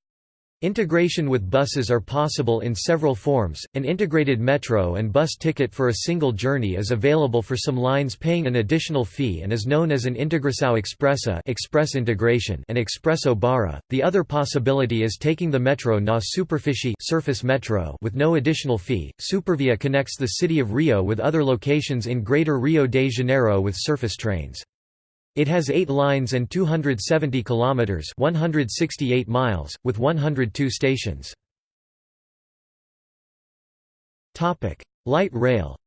Integration with buses are possible in several forms. An integrated metro and bus ticket for a single journey is available for some lines paying an additional fee and is known as an Integração Expressa express integration and Expresso Barra. The other possibility is taking the metro na superfície surface metro with no additional fee. Supervia connects the city of Rio with other locations in Greater Rio de Janeiro with surface trains. It has 8 lines and 270 kilometers, 168 miles, with 102 stations. Topic: Light rail.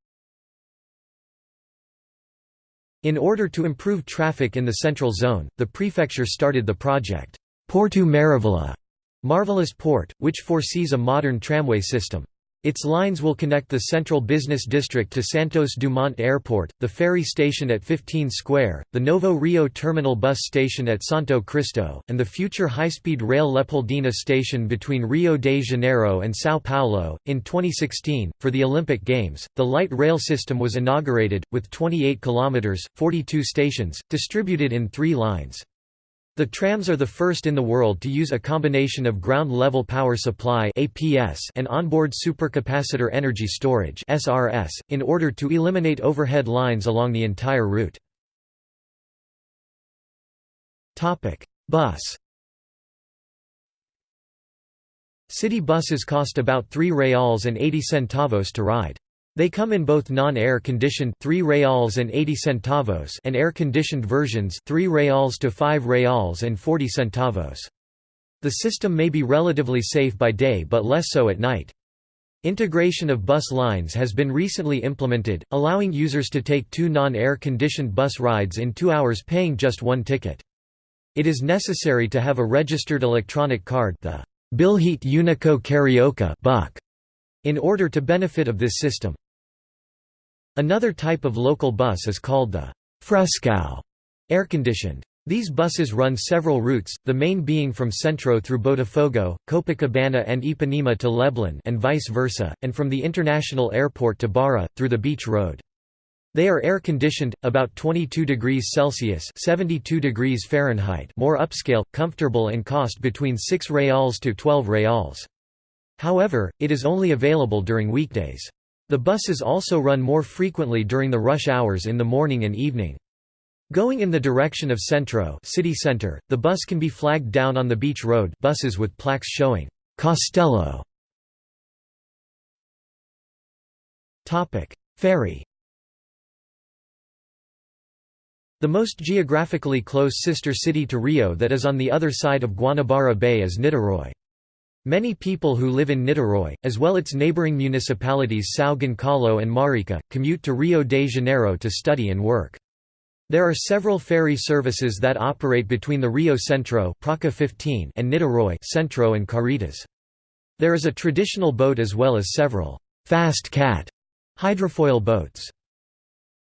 In order to improve traffic in the central zone, the prefecture started the project Porto Maravilha, Marvelous Port, which foresees a modern tramway system. Its lines will connect the central business district to Santos Dumont Airport, the ferry station at 15 Square, the Novo Rio Terminal bus station at Santo Cristo, and the future high-speed rail Leopoldina station between Rio de Janeiro and São Paulo. In 2016, for the Olympic Games, the light rail system was inaugurated, with 28 kilometers (42 stations) distributed in three lines. The trams are the first in the world to use a combination of ground-level power supply and onboard supercapacitor energy storage in order to eliminate overhead lines along the entire route. Bus City buses cost about 3 reals and 80 centavos to ride. They come in both non-air conditioned 3 reals and 80 centavos and air-conditioned versions 3 reals to 5 reals and 40 centavos. The system may be relatively safe by day but less so at night. Integration of bus lines has been recently implemented, allowing users to take two non-air conditioned bus rides in two hours paying just one ticket. It is necessary to have a registered electronic card the Bilhete Único Carioca in order to benefit of this system. Another type of local bus is called the Frescão air-conditioned. These buses run several routes, the main being from Centro through Botafogo, Copacabana and Ipanema to Leblon and vice versa, and from the international airport to Barra, through the beach road. They are air-conditioned, about 22 degrees Celsius 72 degrees Fahrenheit more upscale, comfortable and cost between 6 reals to 12 reals. However, it is only available during weekdays. The buses also run more frequently during the rush hours in the morning and evening. Going in the direction of Centro city center, the bus can be flagged down on the beach road buses with plaques showing Castello. Ferry The most geographically close sister city to Rio that is on the other side of Guanabara Bay is Niterói. Many people who live in Niterói, as well its neighboring municipalities São Gonçalo and Marica, commute to Rio de Janeiro to study and work. There are several ferry services that operate between the Rio Centro Praca 15 and Niterói Centro and Charitas. There is a traditional boat as well as several «fast cat» hydrofoil boats.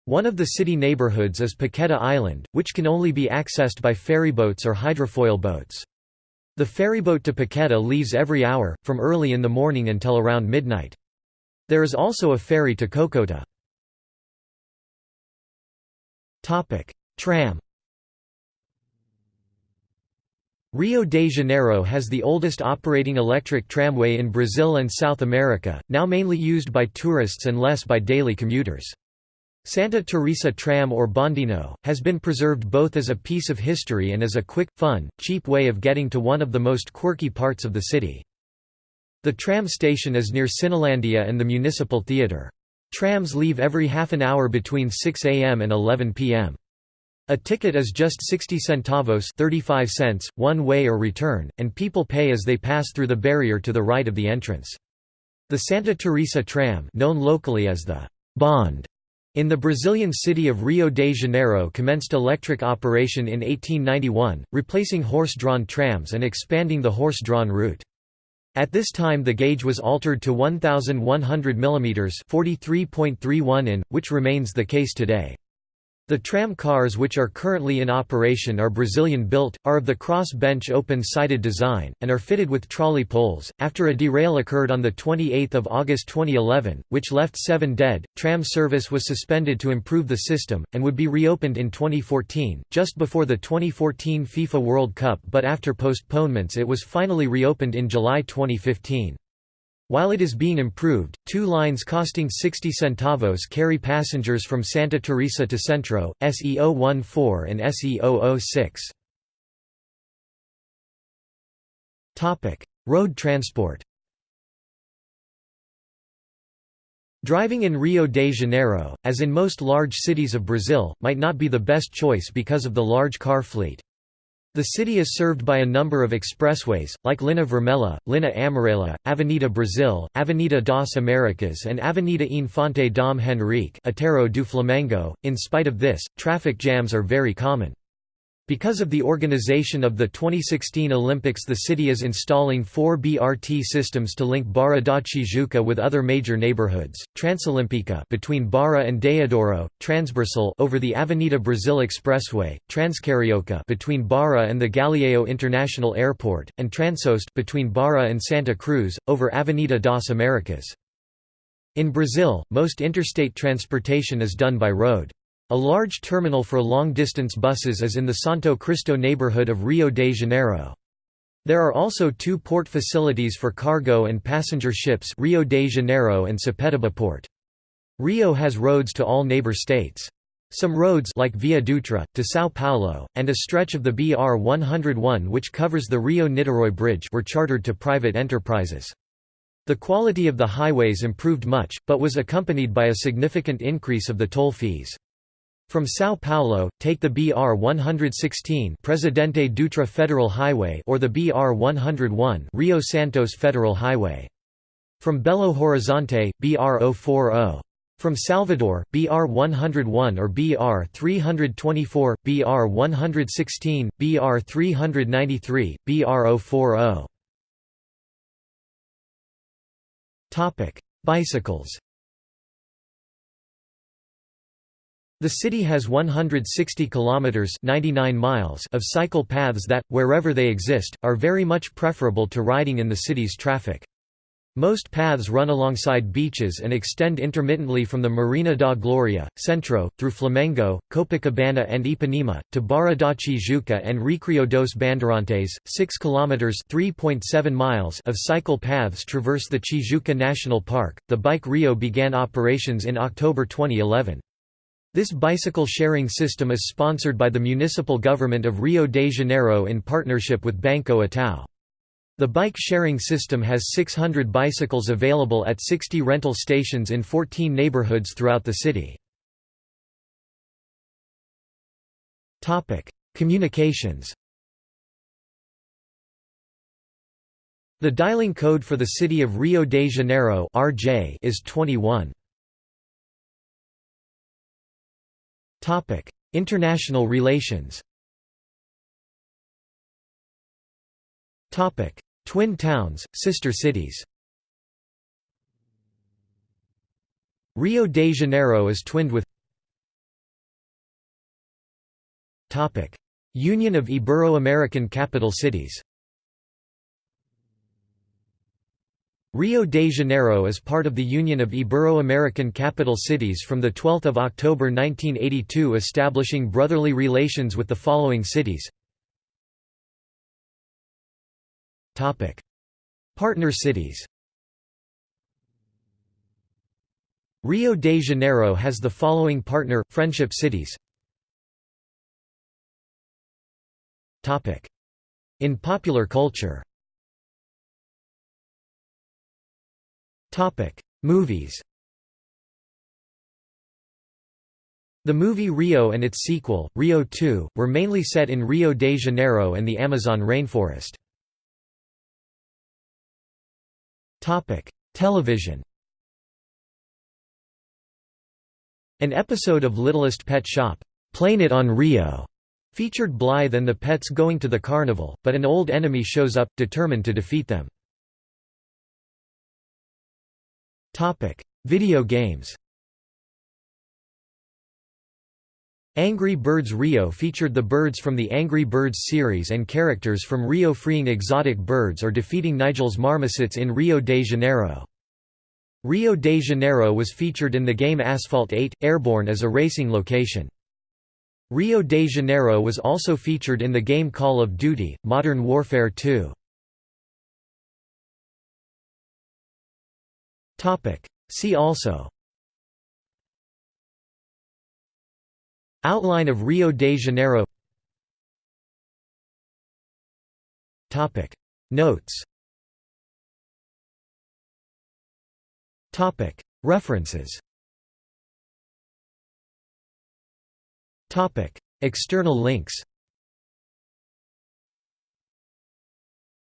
One of the city neighborhoods is Paqueta Island, which can only be accessed by ferryboats or hydrofoil boats. The ferryboat to Paqueta leaves every hour, from early in the morning until around midnight. There is also a ferry to Cocota. Tram Rio de Janeiro has the oldest operating electric tramway in Brazil and South America, now mainly used by tourists and less by daily commuters. Santa Teresa tram or Bondinho, has been preserved both as a piece of history and as a quick, fun, cheap way of getting to one of the most quirky parts of the city. The tram station is near Cinelandia and the Municipal Theatre. Trams leave every half an hour between 6 am and 11 pm. A ticket is just 60 centavos 35 cents, one way or return, and people pay as they pass through the barrier to the right of the entrance. The Santa Teresa tram known locally as the Bond in the Brazilian city of Rio de Janeiro commenced electric operation in 1891, replacing horse-drawn trams and expanding the horse-drawn route. At this time the gauge was altered to 1100 mm 43.31 in, which remains the case today. The tram cars which are currently in operation are Brazilian-built, are of the cross-bench open-sided design, and are fitted with trolley poles. After a derail occurred on 28 August 2011, which left seven dead, tram service was suspended to improve the system, and would be reopened in 2014, just before the 2014 FIFA World Cup but after postponements it was finally reopened in July 2015. While it is being improved, two lines costing 60 centavos carry passengers from Santa Teresa to Centro, SE014 and SE006. Road transport Driving in Rio de Janeiro, as in most large cities of Brazil, might not be the best choice because of the large car fleet. The city is served by a number of expressways, like Linha Vermelha, Linha Amarela, Avenida Brasil, Avenida das Americas and Avenida Infante Dom Henrique Aterro do Flamengo. In spite of this, traffic jams are very common. Because of the organization of the 2016 Olympics the city is installing four BRT systems to link Barra da Tijuca with other major neighborhoods, Transolimpica between Barra and Deodoro, Transversal over the Avenida Brasil Expressway, Transcarioca between Barra and the Galeão International Airport, and Transoeste between Barra and Santa Cruz, over Avenida das Americas. In Brazil, most interstate transportation is done by road. A large terminal for long-distance buses is in the Santo Cristo neighborhood of Rio de Janeiro. There are also two port facilities for cargo and passenger ships Rio de Janeiro and Sepetiba Port. Rio has roads to all neighbor states. Some roads like Via Dutra, to São Paulo, and a stretch of the BR-101 which covers the Rio-Niterói Bridge were chartered to private enterprises. The quality of the highways improved much, but was accompanied by a significant increase of the toll fees. From São Paulo, take the BR-116 Presidente Dutra Federal Highway or the BR-101 Rio Santos Federal Highway. From Belo Horizonte, BR-040. From Salvador, BR-101 or BR-324, BR-116, BR-393, BR-040. Bicycles The city has 160 kilometers 99 miles of cycle paths that wherever they exist are very much preferable to riding in the city's traffic. Most paths run alongside beaches and extend intermittently from the Marina da Gloria, Centro, through Flamengo, Copacabana and Ipanema, to Barra da Tijuca and Recreio dos Bandeirantes. 6 kilometers (3.7 miles) of cycle paths traverse the Tijuca National Park. The Bike Rio began operations in October 2011. This bicycle sharing system is sponsored by the municipal government of Rio de Janeiro in partnership with Banco Itaú. The bike sharing system has 600 bicycles available at 60 rental stations in 14 neighborhoods throughout the city. Communications The dialing code for the city of Rio de Janeiro is 21. Topic: International relations. Topic: Twin towns, sister cities. Rio de Janeiro is twinned with Topic: Union of Ibero-American Capital Cities. Rio de Janeiro is part of the Union of Ibero-American Capital Cities from 12 October 1982 establishing brotherly relations with the following cities. Partner cities. Rio de Janeiro has the following partner, friendship cities. In popular culture Topic: Movies. The movie Rio and its sequel, Rio 2, were mainly set in Rio de Janeiro and the Amazon rainforest. Topic: Television. An episode of Littlest Pet Shop, "Plain It on Rio", featured Blythe and the pets going to the carnival, but an old enemy shows up, determined to defeat them. Video games Angry Birds Rio featured the birds from the Angry Birds series and characters from Rio freeing exotic birds or defeating Nigel's marmosets in Rio de Janeiro. Rio de Janeiro was featured in the game Asphalt 8, Airborne as a racing location. Rio de Janeiro was also featured in the game Call of Duty, Modern Warfare 2. See also Outline of Rio de Janeiro Topic. Notes Topic. References Topic. External links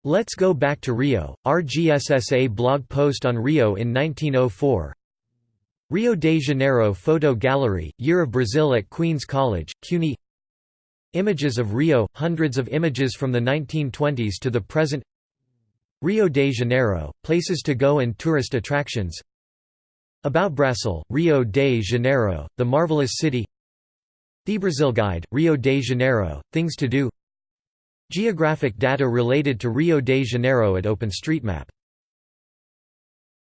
Let's Go Back to Rio, RGSSA blog post on Rio in 1904 Rio de Janeiro Photo Gallery, Year of Brazil at Queen's College, CUNY. Images of Rio, hundreds of images from the 1920s to the present. Rio de Janeiro, places to go and tourist attractions. About Brasil, Rio de Janeiro, the marvelous city. The Brazil Guide, Rio de Janeiro, things to do Geographic data related to Rio de Janeiro at OpenStreetMap